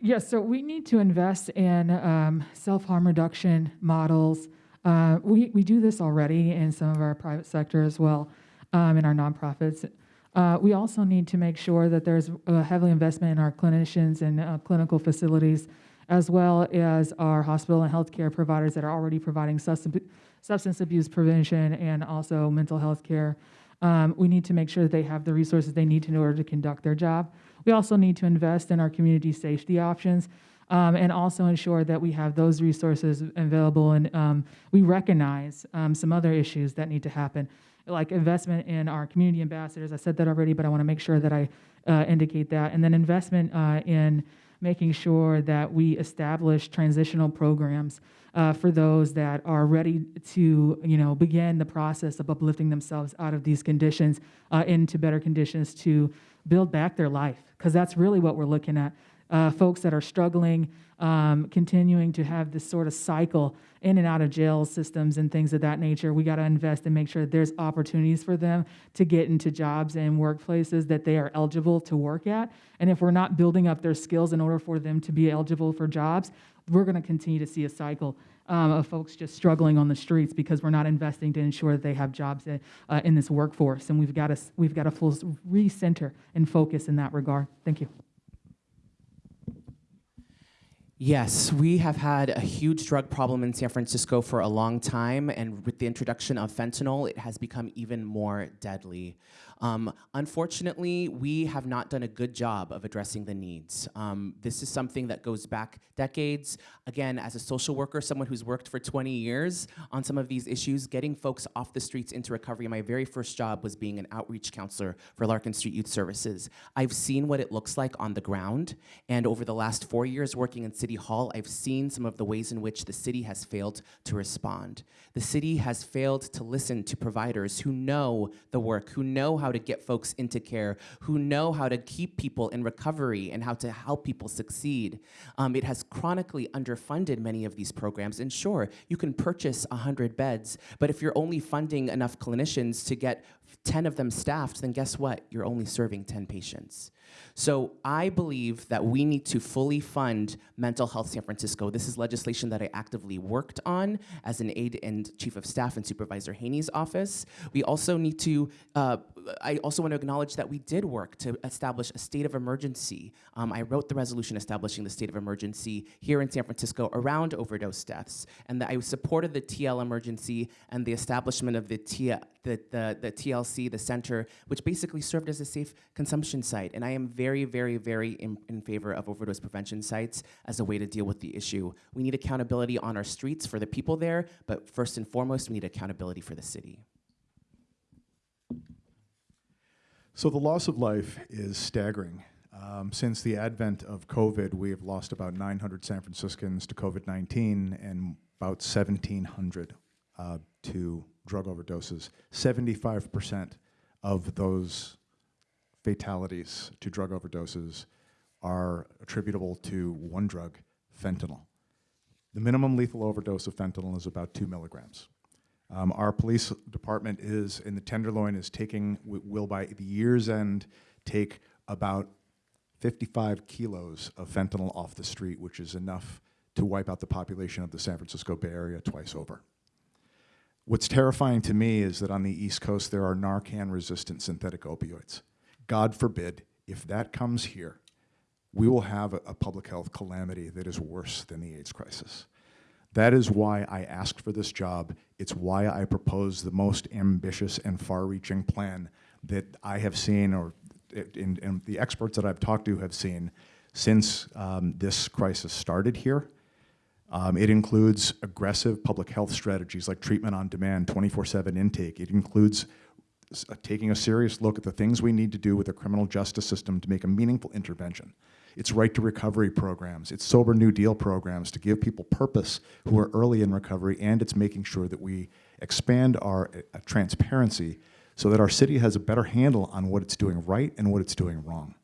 Yes, so we need to invest in um, self-harm reduction models. Uh, we, we do this already in some of our private sector as well, um, in our nonprofits. Uh, we also need to make sure that there's a heavily investment in our clinicians and uh, clinical facilities, as well as our hospital and healthcare providers that are already providing substance, abuse prevention and also mental health care. Um, we need to make sure that they have the resources they need in order to conduct their job. We also need to invest in our community safety options um, and also ensure that we have those resources available. And um, we recognize um, some other issues that need to happen, like investment in our community ambassadors. I said that already, but I want to make sure that I uh, indicate that. And then investment uh, in making sure that we establish transitional programs uh, for those that are ready to, you know, begin the process of uplifting themselves out of these conditions uh, into better conditions to build back their life, because that's really what we're looking at. Uh, folks that are struggling, um, continuing to have this sort of cycle in and out of jail systems and things of that nature. We got to invest and make sure there's opportunities for them to get into jobs and workplaces that they are eligible to work at. And if we're not building up their skills in order for them to be eligible for jobs, we're going to continue to see a cycle um, of folks just struggling on the streets because we're not investing to ensure that they have jobs in, uh, in this workforce. And we've got to we've got to full recenter and focus in that regard. Thank you. Yes, we have had a huge drug problem in San Francisco for a long time, and with the introduction of fentanyl, it has become even more deadly. Um, unfortunately, we have not done a good job of addressing the needs. Um, this is something that goes back decades. Again, as a social worker, someone who's worked for 20 years on some of these issues, getting folks off the streets into recovery, my very first job was being an outreach counselor for Larkin Street Youth Services. I've seen what it looks like on the ground, and over the last four years working in City Hall, I've seen some of the ways in which the city has failed to respond. The city has failed to listen to providers who know the work, who know how to get folks into care, who know how to keep people in recovery and how to help people succeed. Um, it has chronically underfunded many of these programs. And sure, you can purchase 100 beds, but if you're only funding enough clinicians to get 10 of them staffed, then guess what? You're only serving 10 patients. So I believe that we need to fully fund Mental Health San Francisco. This is legislation that I actively worked on as an aide and chief of staff in Supervisor Haney's office. We also need to, uh, I also want to acknowledge that we did work to establish a state of emergency. Um, I wrote the resolution establishing the state of emergency here in San Francisco around overdose deaths, and that I supported the TL emergency and the establishment of the, T- the, the, the TLC, the center, which basically served as a safe consumption site. And I am very, very, very in, in favor of overdose prevention sites as a way to deal with the issue. We need accountability on our streets for the people there, but first and foremost, we need accountability for the city. So the loss of life is staggering. Um, since the advent of COVID, we have lost about 900 San Franciscans to COVID 19 and about 1,700 uh, to drug overdoses. 75% of those fatalities to drug overdoses are attributable to one drug, fentanyl. The minimum lethal overdose of fentanyl is about two milligrams. Um, our police department is in the Tenderloin is taking will by the year's end take about 55 kilos of fentanyl off the street, which is enough to wipe out the population of the San Francisco Bay Area twice over. What's terrifying to me is that on the East Coast there are Narcan-resistant synthetic opioids. God forbid if that comes here, we will have a, a public health calamity that is worse than the AIDS crisis. That is why I asked for this job. It's why I propose the most ambitious and far-reaching plan that I have seen, or in, in the experts that I've talked to have seen since um, this crisis started here. Um, it includes aggressive public health strategies like treatment on demand, 24-7 intake. It includes taking a serious look at the things we need to do with the criminal justice system to make a meaningful intervention. It's right to recovery programs. It's sober New Deal programs to give people purpose who are early in recovery, and it's making sure that we expand our uh, transparency so that our city has a better handle on what it's doing right and what it's doing wrong.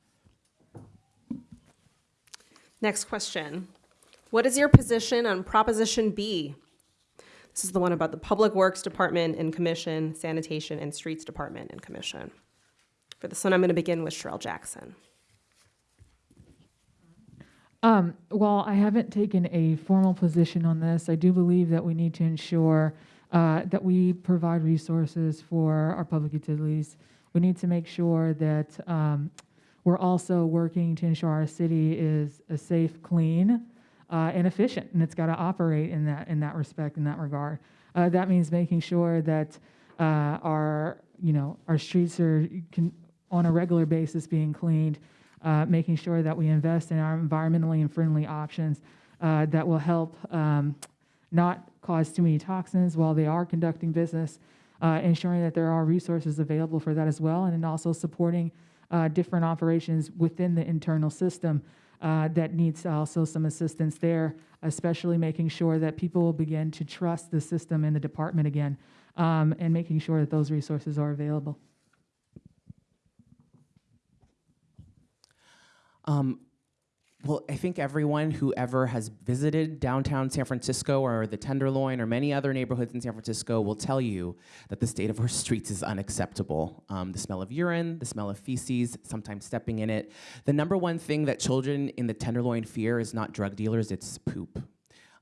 Next question. What is your position on Proposition B? This is the one about the Public Works Department and Commission, Sanitation and Streets Department and Commission. For this one, I'm going to begin with Cheryl Jackson. Um, while I haven't taken a formal position on this, I do believe that we need to ensure uh, that we provide resources for our public utilities. We need to make sure that um, we're also working to ensure our city is a safe, clean, uh, and efficient, and it's got to operate in that in that respect, in that regard. Uh, that means making sure that uh, our you know our streets are can, on a regular basis being cleaned, uh, making sure that we invest in our environmentally and friendly options uh, that will help um, not cause too many toxins while they are conducting business, uh, ensuring that there are resources available for that as well, and then also supporting different operations within the internal system uh, that needs also some assistance there, especially making sure that people will begin to trust the system and the department again, um, and making sure that those resources are available. Um, well, I think everyone who ever has visited downtown San Francisco or the Tenderloin or many other neighborhoods in San Francisco will tell you that the state of our streets is unacceptable. Um, the smell of urine, the smell of feces, sometimes stepping in it. The number one thing that children in the Tenderloin fear is not drug dealers, it's poop.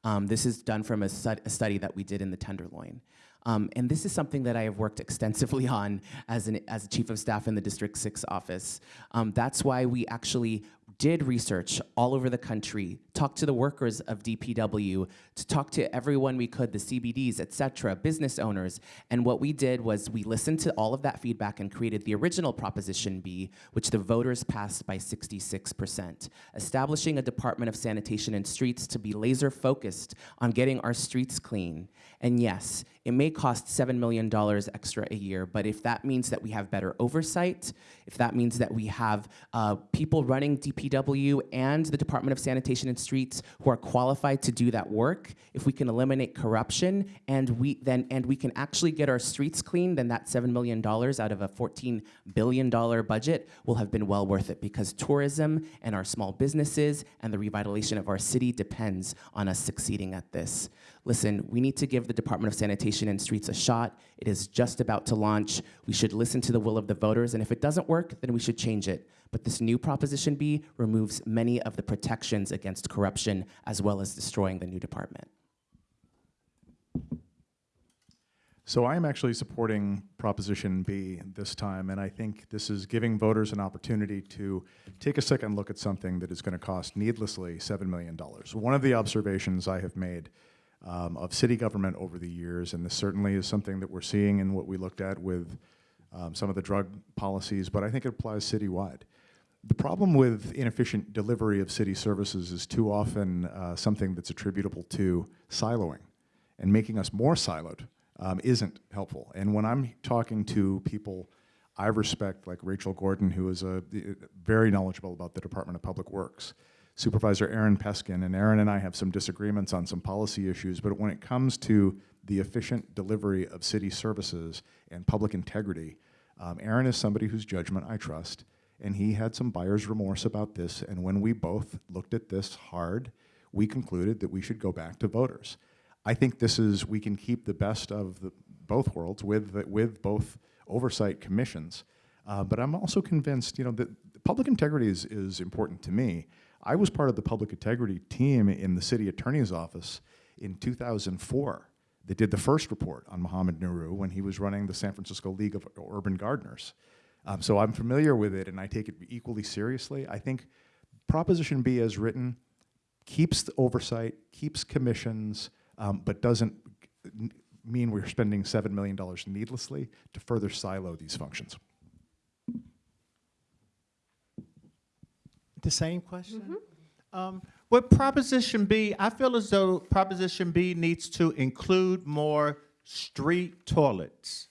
Um, this is done from a, a study that we did in the Tenderloin. Um, and this is something that I have worked extensively on as, an, as a chief of staff in the District 6 office. Um, that's why we actually did research all over the country, talked to the workers of DPW, to talk to everyone we could, the CBDs, et cetera, business owners. And what we did was we listened to all of that feedback and created the original Proposition B, which the voters passed by 66%, establishing a Department of Sanitation and Streets to be laser focused on getting our streets clean. And yes, it may cost $7 million extra a year, but if that means that we have better oversight, if that means that we have uh, people running DPW and the Department of Sanitation and Streets who are qualified to do that work, if we can eliminate corruption and we then and we can actually get our streets clean, then that $7 million out of a $14 billion budget will have been well worth it because tourism and our small businesses and the revitalization of our city depends on us succeeding at this. Listen, we need to give the Department of Sanitation and Streets a shot. It is just about to launch. We should listen to the will of the voters, and if it doesn't work, then we should change it. But this new Proposition B removes many of the protections against corruption as well as destroying the new department. So I am actually supporting Proposition B this time, and I think this is giving voters an opportunity to take a second look at something that is going to cost needlessly $7 million. One of the observations I have made um, of city government over the years, and this certainly is something that we're seeing in what we looked at with um, some of the drug policies, but I think it applies citywide. The problem with inefficient delivery of city services is too often uh, something that's attributable to siloing and making us more siloed um, isn't helpful. And when I'm talking to people, I respect like Rachel Gordon, who is a, very knowledgeable about the Department of Public Works. Supervisor Aaron Peskin, and Aaron and I have some disagreements on some policy issues, but when it comes to the efficient delivery of city services and public integrity, um, Aaron is somebody whose judgment I trust, and he had some buyer's remorse about this, and when we both looked at this hard, we concluded that we should go back to voters. I think this is, we can keep the best of the, both worlds with, the- with both oversight commissions. Uh, but I'm also convinced, you know, that public integrity is, is important to me. I was part of the public integrity team in the city attorney's office in 2004 that did the first report on Mohammed Nuru when he was running the San Francisco League of Urban Gardeners. Um, so I'm familiar with it and I take it equally seriously. I think Proposition B as written keeps the oversight, keeps commissions, um, but doesn't mean we're spending $7 million needlessly to further silo these functions. The same question? Um, With Proposition B, I feel as though Proposition B needs to include more street toilets,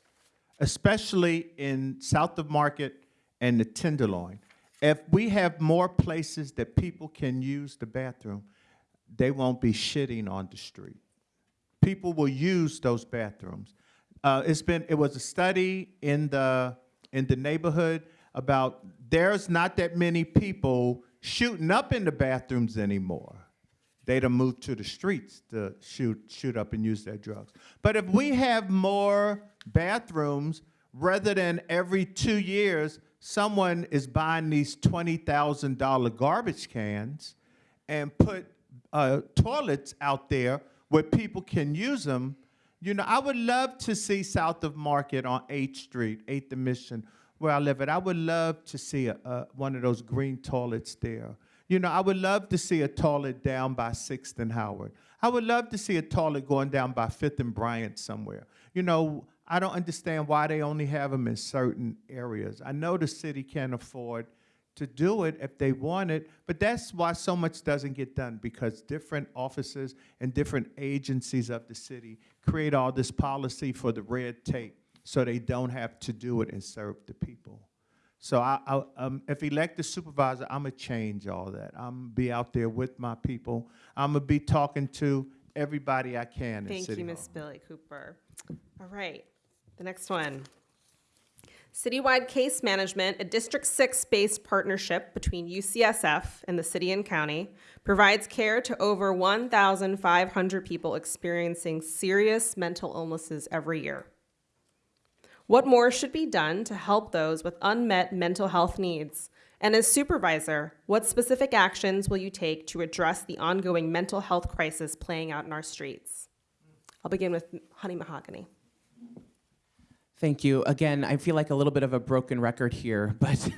especially in South of Market and the Tenderloin. If we have more places that people can use the bathroom, they won't be shitting on the street. People will use those bathrooms. Uh, it's been, it was a study in the, in the neighborhood about there's not that many people shooting up in the bathrooms anymore. They done moved to the streets to shoot, shoot up and use their drugs. But if we have more bathrooms, rather than every two years, someone is buying these $20,000 garbage cans and put uh, toilets out there where people can use them. You know, I would love to see south of Market on 8th Street, 8th and Mission, where I live at. I would love to see a, a, one of those green toilets there. You know, I would love to see a toilet down by 6th and Howard. I would love to see a toilet going down by 5th and Bryant somewhere. You know, I don't understand why they only have them in certain areas. I know the city can't afford to do it if they want it, but that's why so much doesn't get done because different offices and different agencies of the city create all this policy for the red tape so they don't have to do it and serve the people. So I, I, um, if elected supervisor, I'm gonna change all that. I'm gonna be out there with my people. I'm gonna be talking to everybody I can in Thank City you. Ms. Billie Cooper. All right, the next one. Citywide Case Management, a District 6-based partnership between UCSF and the city and county, provides care to over 1,500 people experiencing serious mental illnesses every year. What more should be done to help those with unmet mental health needs? And as supervisor, what specific actions will you take to address the ongoing mental health crisis playing out in our streets? I'll begin with Honey Mahogany. Thank you. Again, I feel like a little bit of a broken record here, but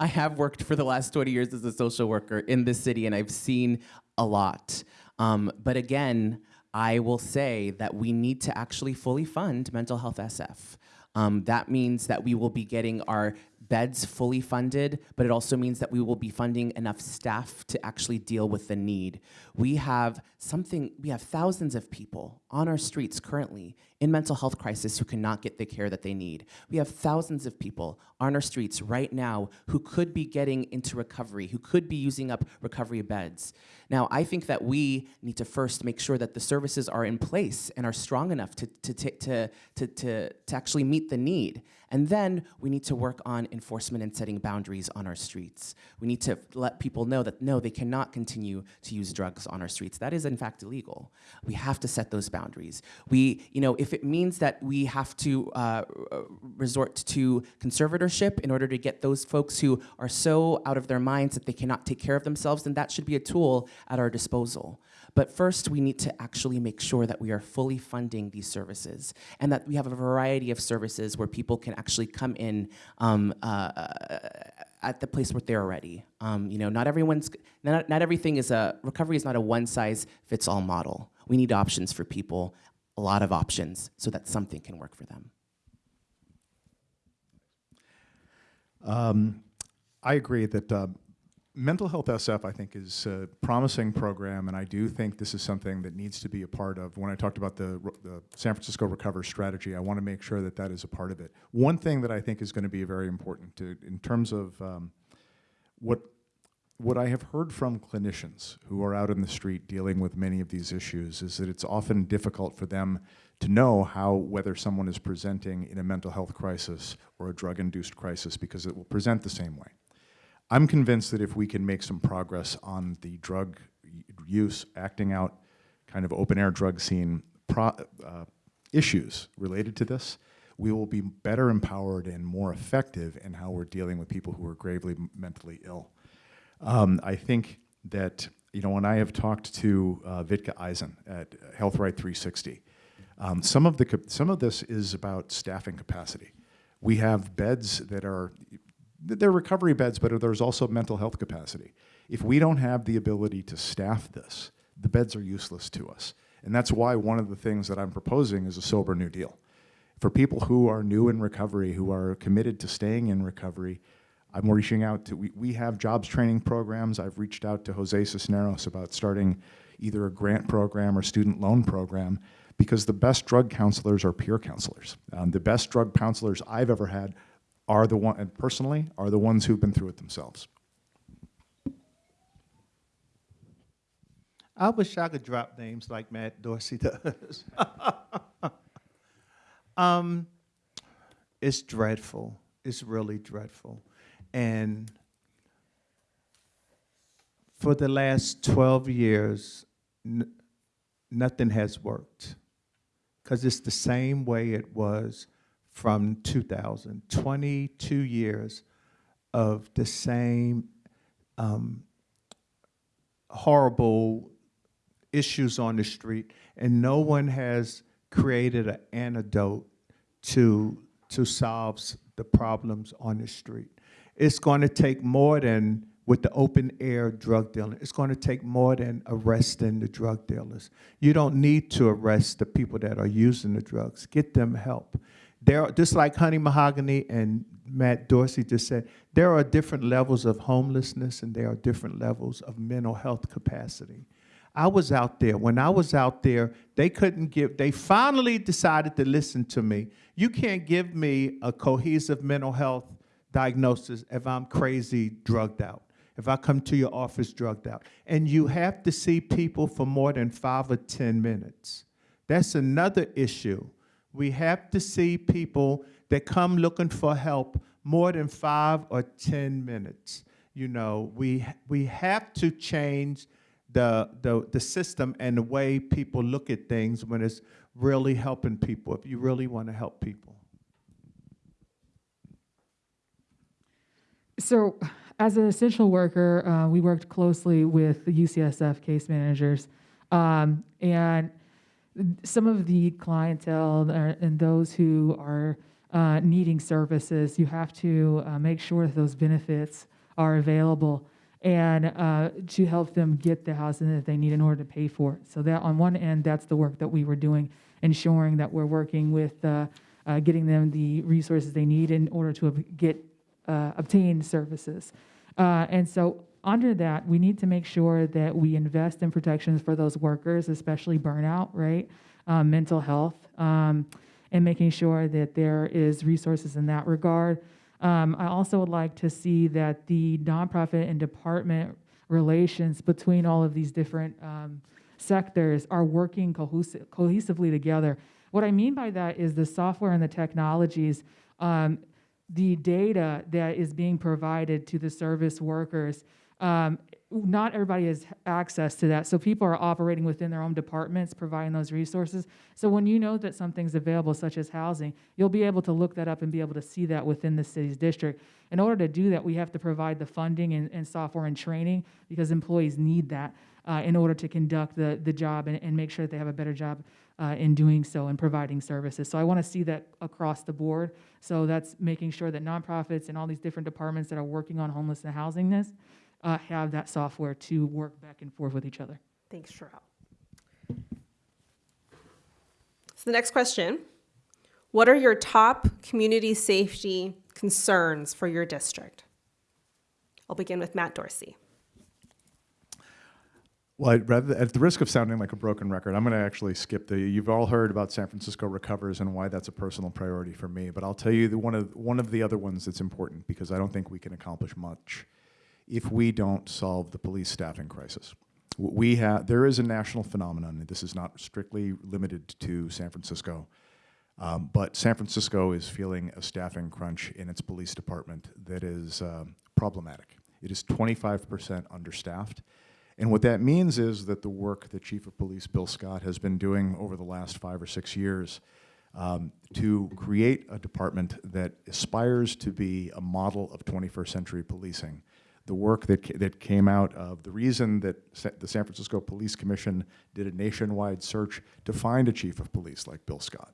I have worked for the last 20 years as a social worker in this city and I've seen a lot. Um, but again, I will say that we need to actually fully fund mental health SF. Um, that means that we will be getting our beds fully funded, but it also means that we will be funding enough staff to actually deal with the need. We have something, we have thousands of people on our streets currently in mental health crisis who cannot get the care that they need. We have thousands of people on our streets right now who could be getting into recovery, who could be using up recovery beds. Now, I think that we need to first make sure that the services are in place and are strong enough to, to, to, to, to, to actually meet the need. And then we need to work on enforcement and setting boundaries on our streets. We need to let people know that no, they cannot continue to use drugs on our streets. That is in fact illegal. We have to set those boundaries. We, you know, if it means that we have to uh, resort to conservatorship in order to get those folks who are so out of their minds that they cannot take care of themselves, then that should be a tool at our disposal. But first, we need to actually make sure that we are fully funding these services and that we have a variety of services where people can actually come in um, uh, at the place where they're ready. Um, you know, not everyone's, not, not everything is a, recovery is not a one size fits all model. We need options for people, a lot of options, so that something can work for them. Um, I agree that uh, Mental Health SF, I think, is a promising program, and I do think this is something that needs to be a part of. When I talked about the, the San Francisco Recover strategy, I want to make sure that that is a part of it. One thing that I think is going to be very important to, in terms of um, what what I have heard from clinicians who are out in the street dealing with many of these issues is that it's often difficult for them to know how whether someone is presenting in a mental health crisis or a drug-induced crisis because it will present the same way. I'm convinced that if we can make some progress on the drug use, acting out, kind of open-air drug scene pro, uh, issues related to this, we will be better empowered and more effective in how we're dealing with people who are gravely mentally ill. Um, I think that, you know, when I have talked to uh, Vitka Eisen at Health Right 360, um, some, of the, some of this is about staffing capacity. We have beds that are, they're recovery beds, but there's also mental health capacity. If we don't have the ability to staff this, the beds are useless to us. And that's why one of the things that I'm proposing is a sober new deal. For people who are new in recovery, who are committed to staying in recovery, I'm reaching out to, we, we have jobs training programs. I've reached out to Jose Cisneros about starting either a grant program or student loan program because the best drug counselors are peer counselors. Um, the best drug counselors I've ever had are the one, and personally, are the ones who've been through it themselves. I wish I could drop names like Matt Dorsey does. um, it's dreadful. It's really dreadful. And for the last 12 years, nothing has worked because it's the same way it was from 2000. 22 years of the same um, horrible issues on the street, and no one has created an antidote to to solve the problems on the street. It's going to take more than with the open air drug dealing. It's going to take more than arresting the drug dealers. You don't need to arrest the people that are using the drugs. Get them help. There, just like Honey Mahogany and Matt Dorsey just said, there are different levels of homelessness and there are different levels of mental health capacity. I was out there. When I was out there, they couldn't give, they finally decided to listen to me. You can't give me a cohesive mental health diagnosis if I'm crazy, drugged out, if I come to your office drugged out. And you have to see people for more than five or 10 minutes. That's another issue. We have to see people that come looking for help more than five or 10 minutes. You know, we, we have to change the, the, the system and the way people look at things when it's really helping people, if you really want to help people. So, as an essential worker, uh, we worked closely with the UCSF case managers, um, and some of the clientele and those who are uh, needing services, you have to uh, make sure that those benefits are available and uh, to help them get the housing that they need in order to pay for it. So that on one end, that's the work that we were doing, ensuring that we're working with uh, uh, getting them the resources they need in order to get uh, obtain services. And so under that, we need to make sure that we invest in protections for those workers, especially burnout, right? Um, mental health, um, and making sure that there is resources in that regard. Um, I also would like to see that the nonprofit and department relations between all of these different um, sectors are working cohesi- cohesively together. What I mean by that is the software and the technologies, um, the data that is being provided to the service workers. Um, not everybody has access to that, so people are operating within their own departments, providing those resources. So when you know that something's available, such as housing, you'll be able to look that up and be able to see that within the city's district. In order to do that, we have to provide the funding and, and software and training because employees need that uh, in order to conduct the, the job and, and make sure that they have a better job uh, in doing so and providing services. So I want to see that across the board. So that's making sure that nonprofits and all these different departments that are working on homeless and housingness uh, have that software to work back and forth with each other. Thanks, Cherelle. So the next question, what are your top community safety concerns for your district? I'll begin with Matt Dorsey. Well, rather, at the risk of sounding like a broken record, I'm going to actually skip the. You've all heard about San Francisco recovers and why that's a personal priority for me. But I'll tell you the, one of one of the other ones that's important because I don't think we can accomplish much if we don't solve the police staffing crisis. We have there is a national phenomenon. and This is not strictly limited to San Francisco. Um, but San Francisco is feeling a staffing crunch in its police department that is um, problematic. It is 25% understaffed. And what that means is that the work that Chief of Police Bill Scott has been doing over the last five or six years um, to create a department that aspires to be a model of 21st century policing. The work that, that came out of the reason that Sa- the San Francisco Police Commission did a nationwide search to find a chief of police like Bill Scott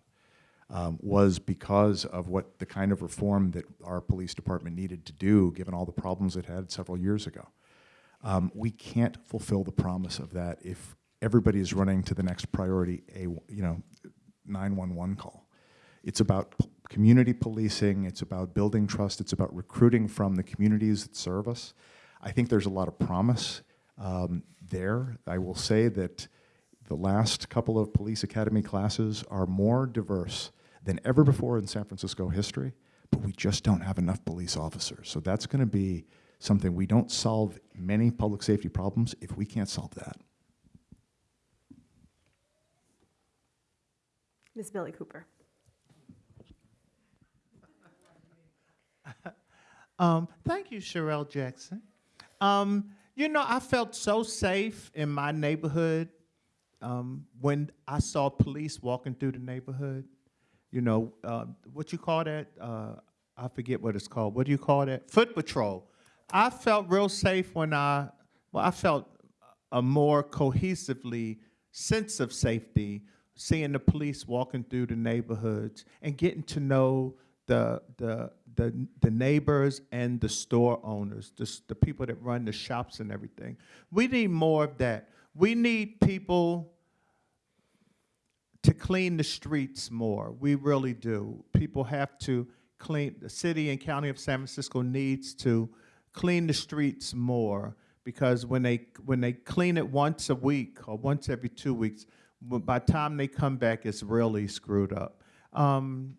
um, was because of what the kind of reform that our police department needed to do, given all the problems it had several years ago. Um, we can't fulfill the promise of that if everybody is running to the next priority, a you know, 911 call. It's about community policing. It's about building trust. It's about recruiting from the communities that serve us. I think there's a lot of promise um, there. I will say that the last couple of police academy classes are more diverse than ever before in San Francisco history, but we just don't have enough police officers. So that's going to be something we don't solve many public safety problems if we can't solve that. Ms. Billie Cooper. Um, thank you, Cherelle Jackson. Um, you know, I felt so safe in my neighborhood um, when I saw police walking through the neighborhood. You know, uh, what you call that? Uh, I forget what it's called. What do you call that? Foot patrol. I felt real safe when I, well, I felt a more cohesively sense of safety seeing the police walking through the neighborhoods and getting to know the the the, the neighbors and the store owners, the, the people that run the shops and everything. We need more of that. We need people to clean the streets more. We really do. People have to clean, the city and county of San Francisco needs to clean the streets more because when they, when they clean it once a week or once every two weeks, by the time they come back, it's really screwed up. Um,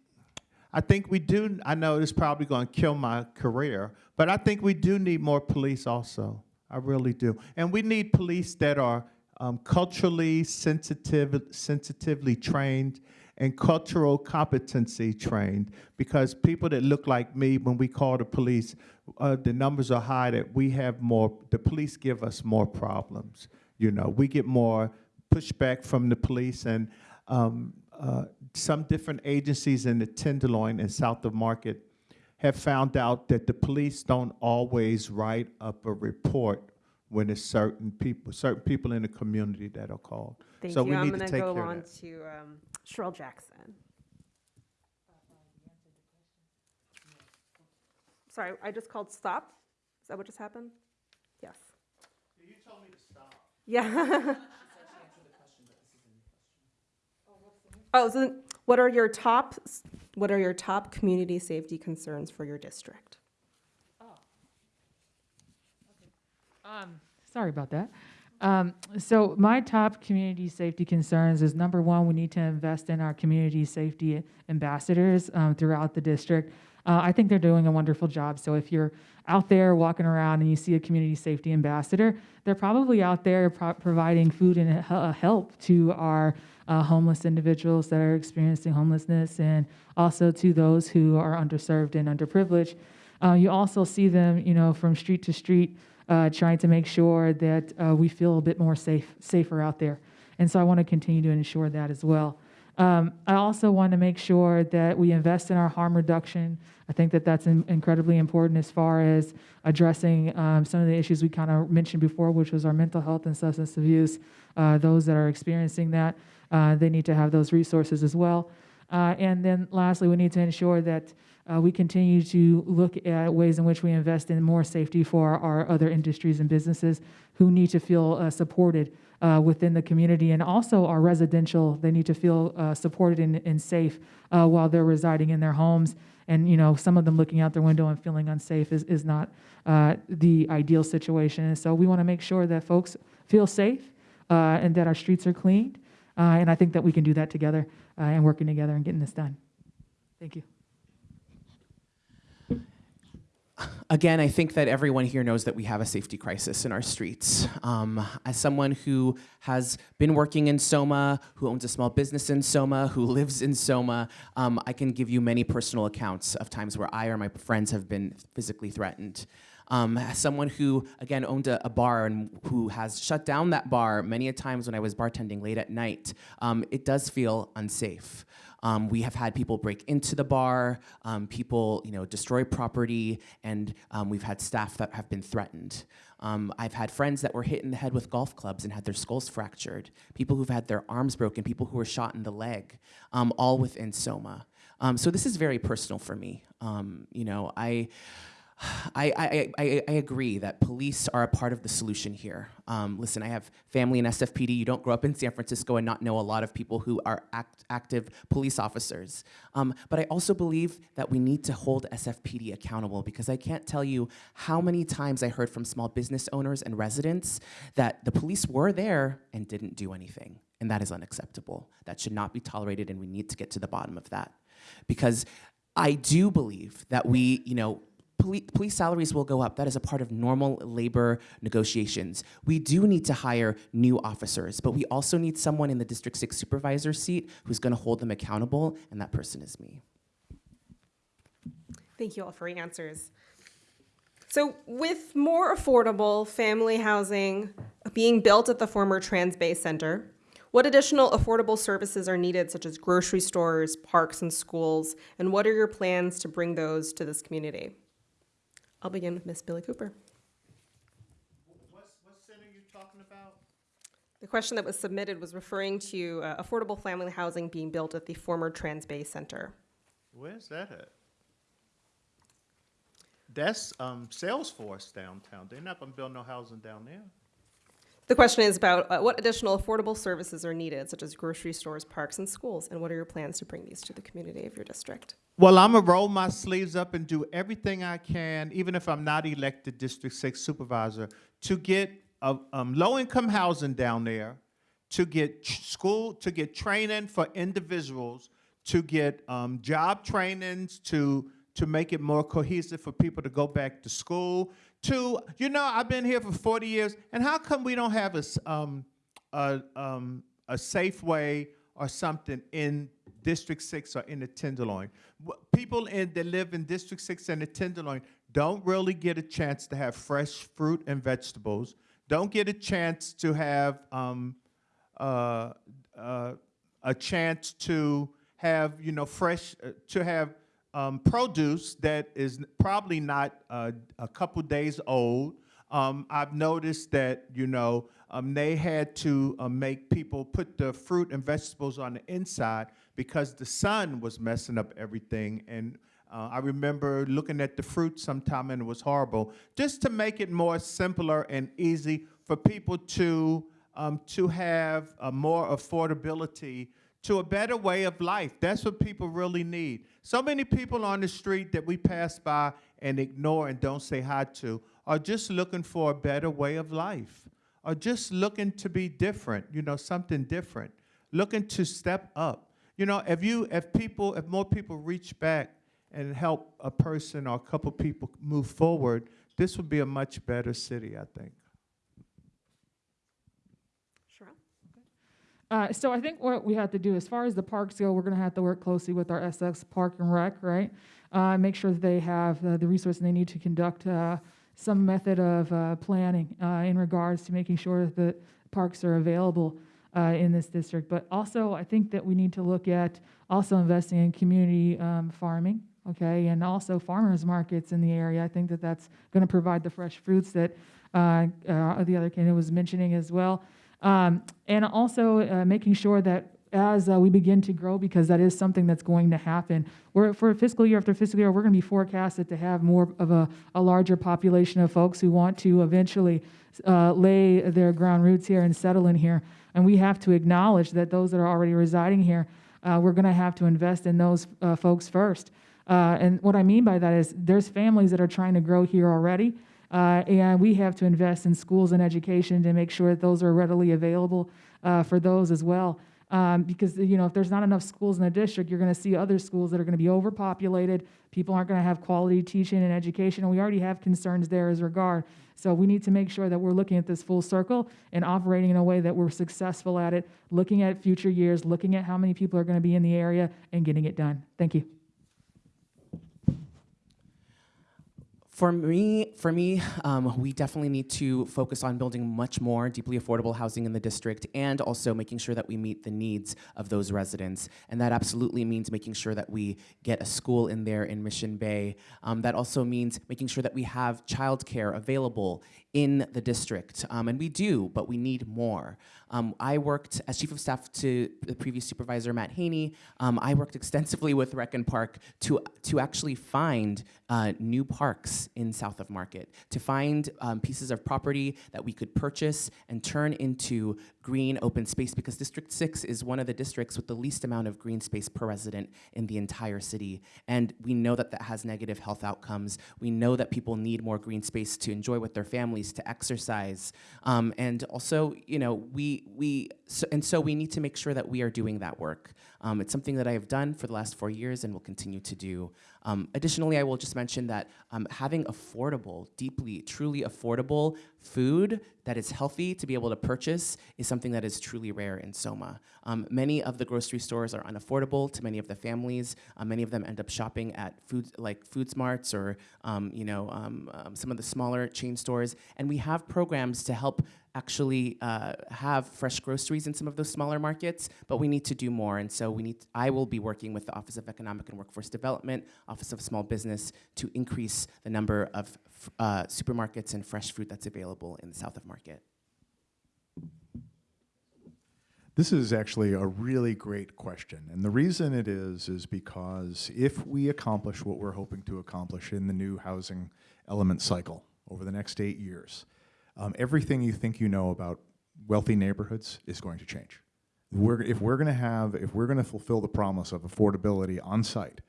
I think we do, I know it's probably going to kill my career, but I think we do need more police also. I really do. And we need police that are um, culturally sensitive, sensitively trained and cultural competency trained because people that look like me, when we call the police, uh, the numbers are high that we have more, the police give us more problems. You know, we get more pushback from the police and um, uh, some different agencies in the Tenderloin and South of Market have found out that the police don't always write up a report when it's certain people, certain people in the community that are called. Thank So you. we I'm need to going to take go care of on that. to um, Cherelle Jackson. Sorry, I just called stop. Is that what just happened? Yes. You told me to stop. Yeah. Oh, so what are your top, what are your top community safety concerns for your district? Um, sorry about that. Um, so my top community safety concerns is number one, we need to invest in our community safety ambassadors um, throughout the district. Uh, I think they're doing a wonderful job. So if you're out there walking around and you see a community safety ambassador, they're probably out there pro- providing food and uh, help to our uh, homeless individuals that are experiencing homelessness and also to those who are underserved and underprivileged. Uh, you also see them, you know, from street to street, uh, trying to make sure that uh, we feel a bit more safe, safer out there. And so I want to continue to ensure that as well. Um, I also want to make sure that we invest in our harm reduction. I think that that's in- incredibly important as far as addressing um, some of the issues we kind of mentioned before, which was our mental health and substance abuse. Uh, those that are experiencing that, uh, they need to have those resources as well. Uh, and then lastly, we need to ensure that uh, we continue to look at ways in which we invest in more safety for our other industries and businesses who need to feel uh, supported uh, within the community. And also our residential, they need to feel uh, supported and, and safe uh, while they're residing in their homes. And, you know, some of them looking out their window and feeling unsafe is, is not the ideal situation. And so we want to make sure that folks feel safe and that our streets are cleaned. Uh, and I think that we can do that together uh, and working together and getting this done. Thank you. Again, I think that everyone here knows that we have a safety crisis in our streets. Um, as someone who has been working in Soma, who owns a small business in Soma, who lives in Soma, um, I can give you many personal accounts of times where I or my friends have been physically threatened. Um, as someone who, again, owned a, a bar and who has shut down that bar many a times when I was bartending late at night, um, it does feel unsafe. Um, we have had people break into the bar, um, people, you know, destroy property, and um, we've had staff that have been threatened. Um, I've had friends that were hit in the head with golf clubs and had their skulls fractured. People who've had their arms broken. People who were shot in the leg, um, all within Soma. Um, so this is very personal for me. You know, I. I, I, I, agree that police are a part of the solution here. Um, listen, I have family in SFPD. You don't grow up in San Francisco and not know a lot of people who are act, active police officers. Um, but I also believe that we need to hold SFPD accountable because I can't tell you how many times I heard from small business owners and residents that the police were there and didn't do anything. And that is unacceptable. That should not be tolerated, and we need to get to the bottom of that. Because I do believe that we, you know, Police, police salaries will go up. That is a part of normal labor negotiations. We do need to hire new officers, but we also need someone in the District 6 supervisor seat who's going to hold them accountable, and that person is me. Thank you all for your answers. So, with more affordable family housing being built at the former Transbay Center, what additional affordable services are needed, such as grocery stores, parks, and schools? And what are your plans to bring those to this community? I'll begin with Miss Billie Cooper. What's, what center you talking about? The question that was submitted was referring to uh, affordable family housing being built at the former Transbay Center. Where's that at? That's um, Salesforce downtown. They're not gonna build no housing down there. The question is about uh, what additional affordable services are needed, such as grocery stores, parks, and schools, and what are your plans to bring these to the community of your district? Well, I'm gonna roll my sleeves up and do everything I can, even if I'm not elected District Six Supervisor, to get uh, um, low-income housing down there, to get school, to get training for individuals, to get um, job trainings, to to make it more cohesive for people to go back to school. To you know, I've been here for 40 years, and how come we don't have a um, a, um, a Safeway or something in District Six or in the Tenderloin. People in that live in District Six and the Tenderloin don't really get a chance to have fresh fruit and vegetables. Don't get a chance to have um, uh, uh, a chance to have you know fresh uh, to have um, produce that is probably not uh, a couple days old. Um, I've noticed that you know um, they had to uh, make people put the fruit and vegetables on the inside because the sun was messing up everything. And uh, I remember looking at the fruit sometime and it was horrible. Just to make it more simpler and easy for people to um, to have more affordability to a better way of life. That's what people really need. So many people on the street that we pass by and ignore and don't say hi to are just looking for a better way of life, are just looking to be different, you know, something different, looking to step up. You know, if you, if people, if more people reach back and help a person or a couple people move forward, this would be a much better city, I think. Uh, so I think what we have to do, as far as the parks go, we're going to have to work closely with our SF Park and Rec, right? Uh, make sure that they have uh, the resources they need to conduct uh, some method of uh, planning in regards to making sure that the parks are available in this district. But also, I think that we need to look at also investing in community um, farming, okay, and also farmers markets in the area. I think that that's going to provide the fresh fruits that uh, uh, the other candidate was mentioning as well. Um, and also uh, making sure that as uh, we begin to grow, because that is something that's going to happen, we're, for fiscal year after fiscal year, we're going to be forecasted to have more of a, a larger population of folks who want to eventually uh, lay their ground roots here and settle in here. And we have to acknowledge that those that are already residing here, uh, we're going to have to invest in those uh, folks first. Uh, and what I mean by that is there's families that are trying to grow here already, Uh, and we have to invest in schools and education to make sure that those are readily available uh, for those as well. Um, because you know, if there's not enough schools in the district, you're going to see other schools that are going to be overpopulated. People aren't going to have quality teaching and education, and we already have concerns there as regard. So we need to make sure that we're looking at this full circle and operating in a way that we're successful at it, looking at future years, looking at how many people are going to be in the area, and getting it done. Thank you. For me, for me, um, we definitely need to focus on building much more deeply affordable housing in the district, and also making sure that we meet the needs of those residents. And that absolutely means making sure that we get a school in there in Mission Bay. Um, that also means making sure that we have childcare available in the district, um, and we do, but we need more. Um, I worked as chief of staff to the previous supervisor Matt Haney. Um, I worked extensively with Rec and Park to to actually find uh, new parks in South of Market, to find um, pieces of property that we could purchase and turn into green open space because District 6 is one of the districts with the least amount of green space per resident in the entire city. And we know that that has negative health outcomes. We know that people need more green space to enjoy with their families, to exercise. Um, and also, you know, we, we so, and so we need to make sure that we are doing that work. Um, it's something that I have done for the last four years and will continue to do. Um, additionally, I will just mention that um, having affordable, deeply, truly affordable food that is healthy to be able to purchase is something that is truly rare in Soma. Um, many of the grocery stores are unaffordable to many of the families. Uh, many of them end up shopping at food like Food Smarts or um, you know um, um, some of the smaller chain stores, and we have programs to help actually uh, have fresh groceries in some of those smaller markets, but we need to do more. And so we need, I will be working with the Office of Economic and Workforce Development, Office of Small Business to increase the number of uh, supermarkets and fresh fruit that's available in the South of Market. This is actually a really great question. And the reason it is, is because if we accomplish what we're hoping to accomplish in the new housing element cycle over the next eight years, um, everything you think you know about wealthy neighborhoods is going to change. We're, if we're going to have, if we're going to fulfill the promise of affordability on site,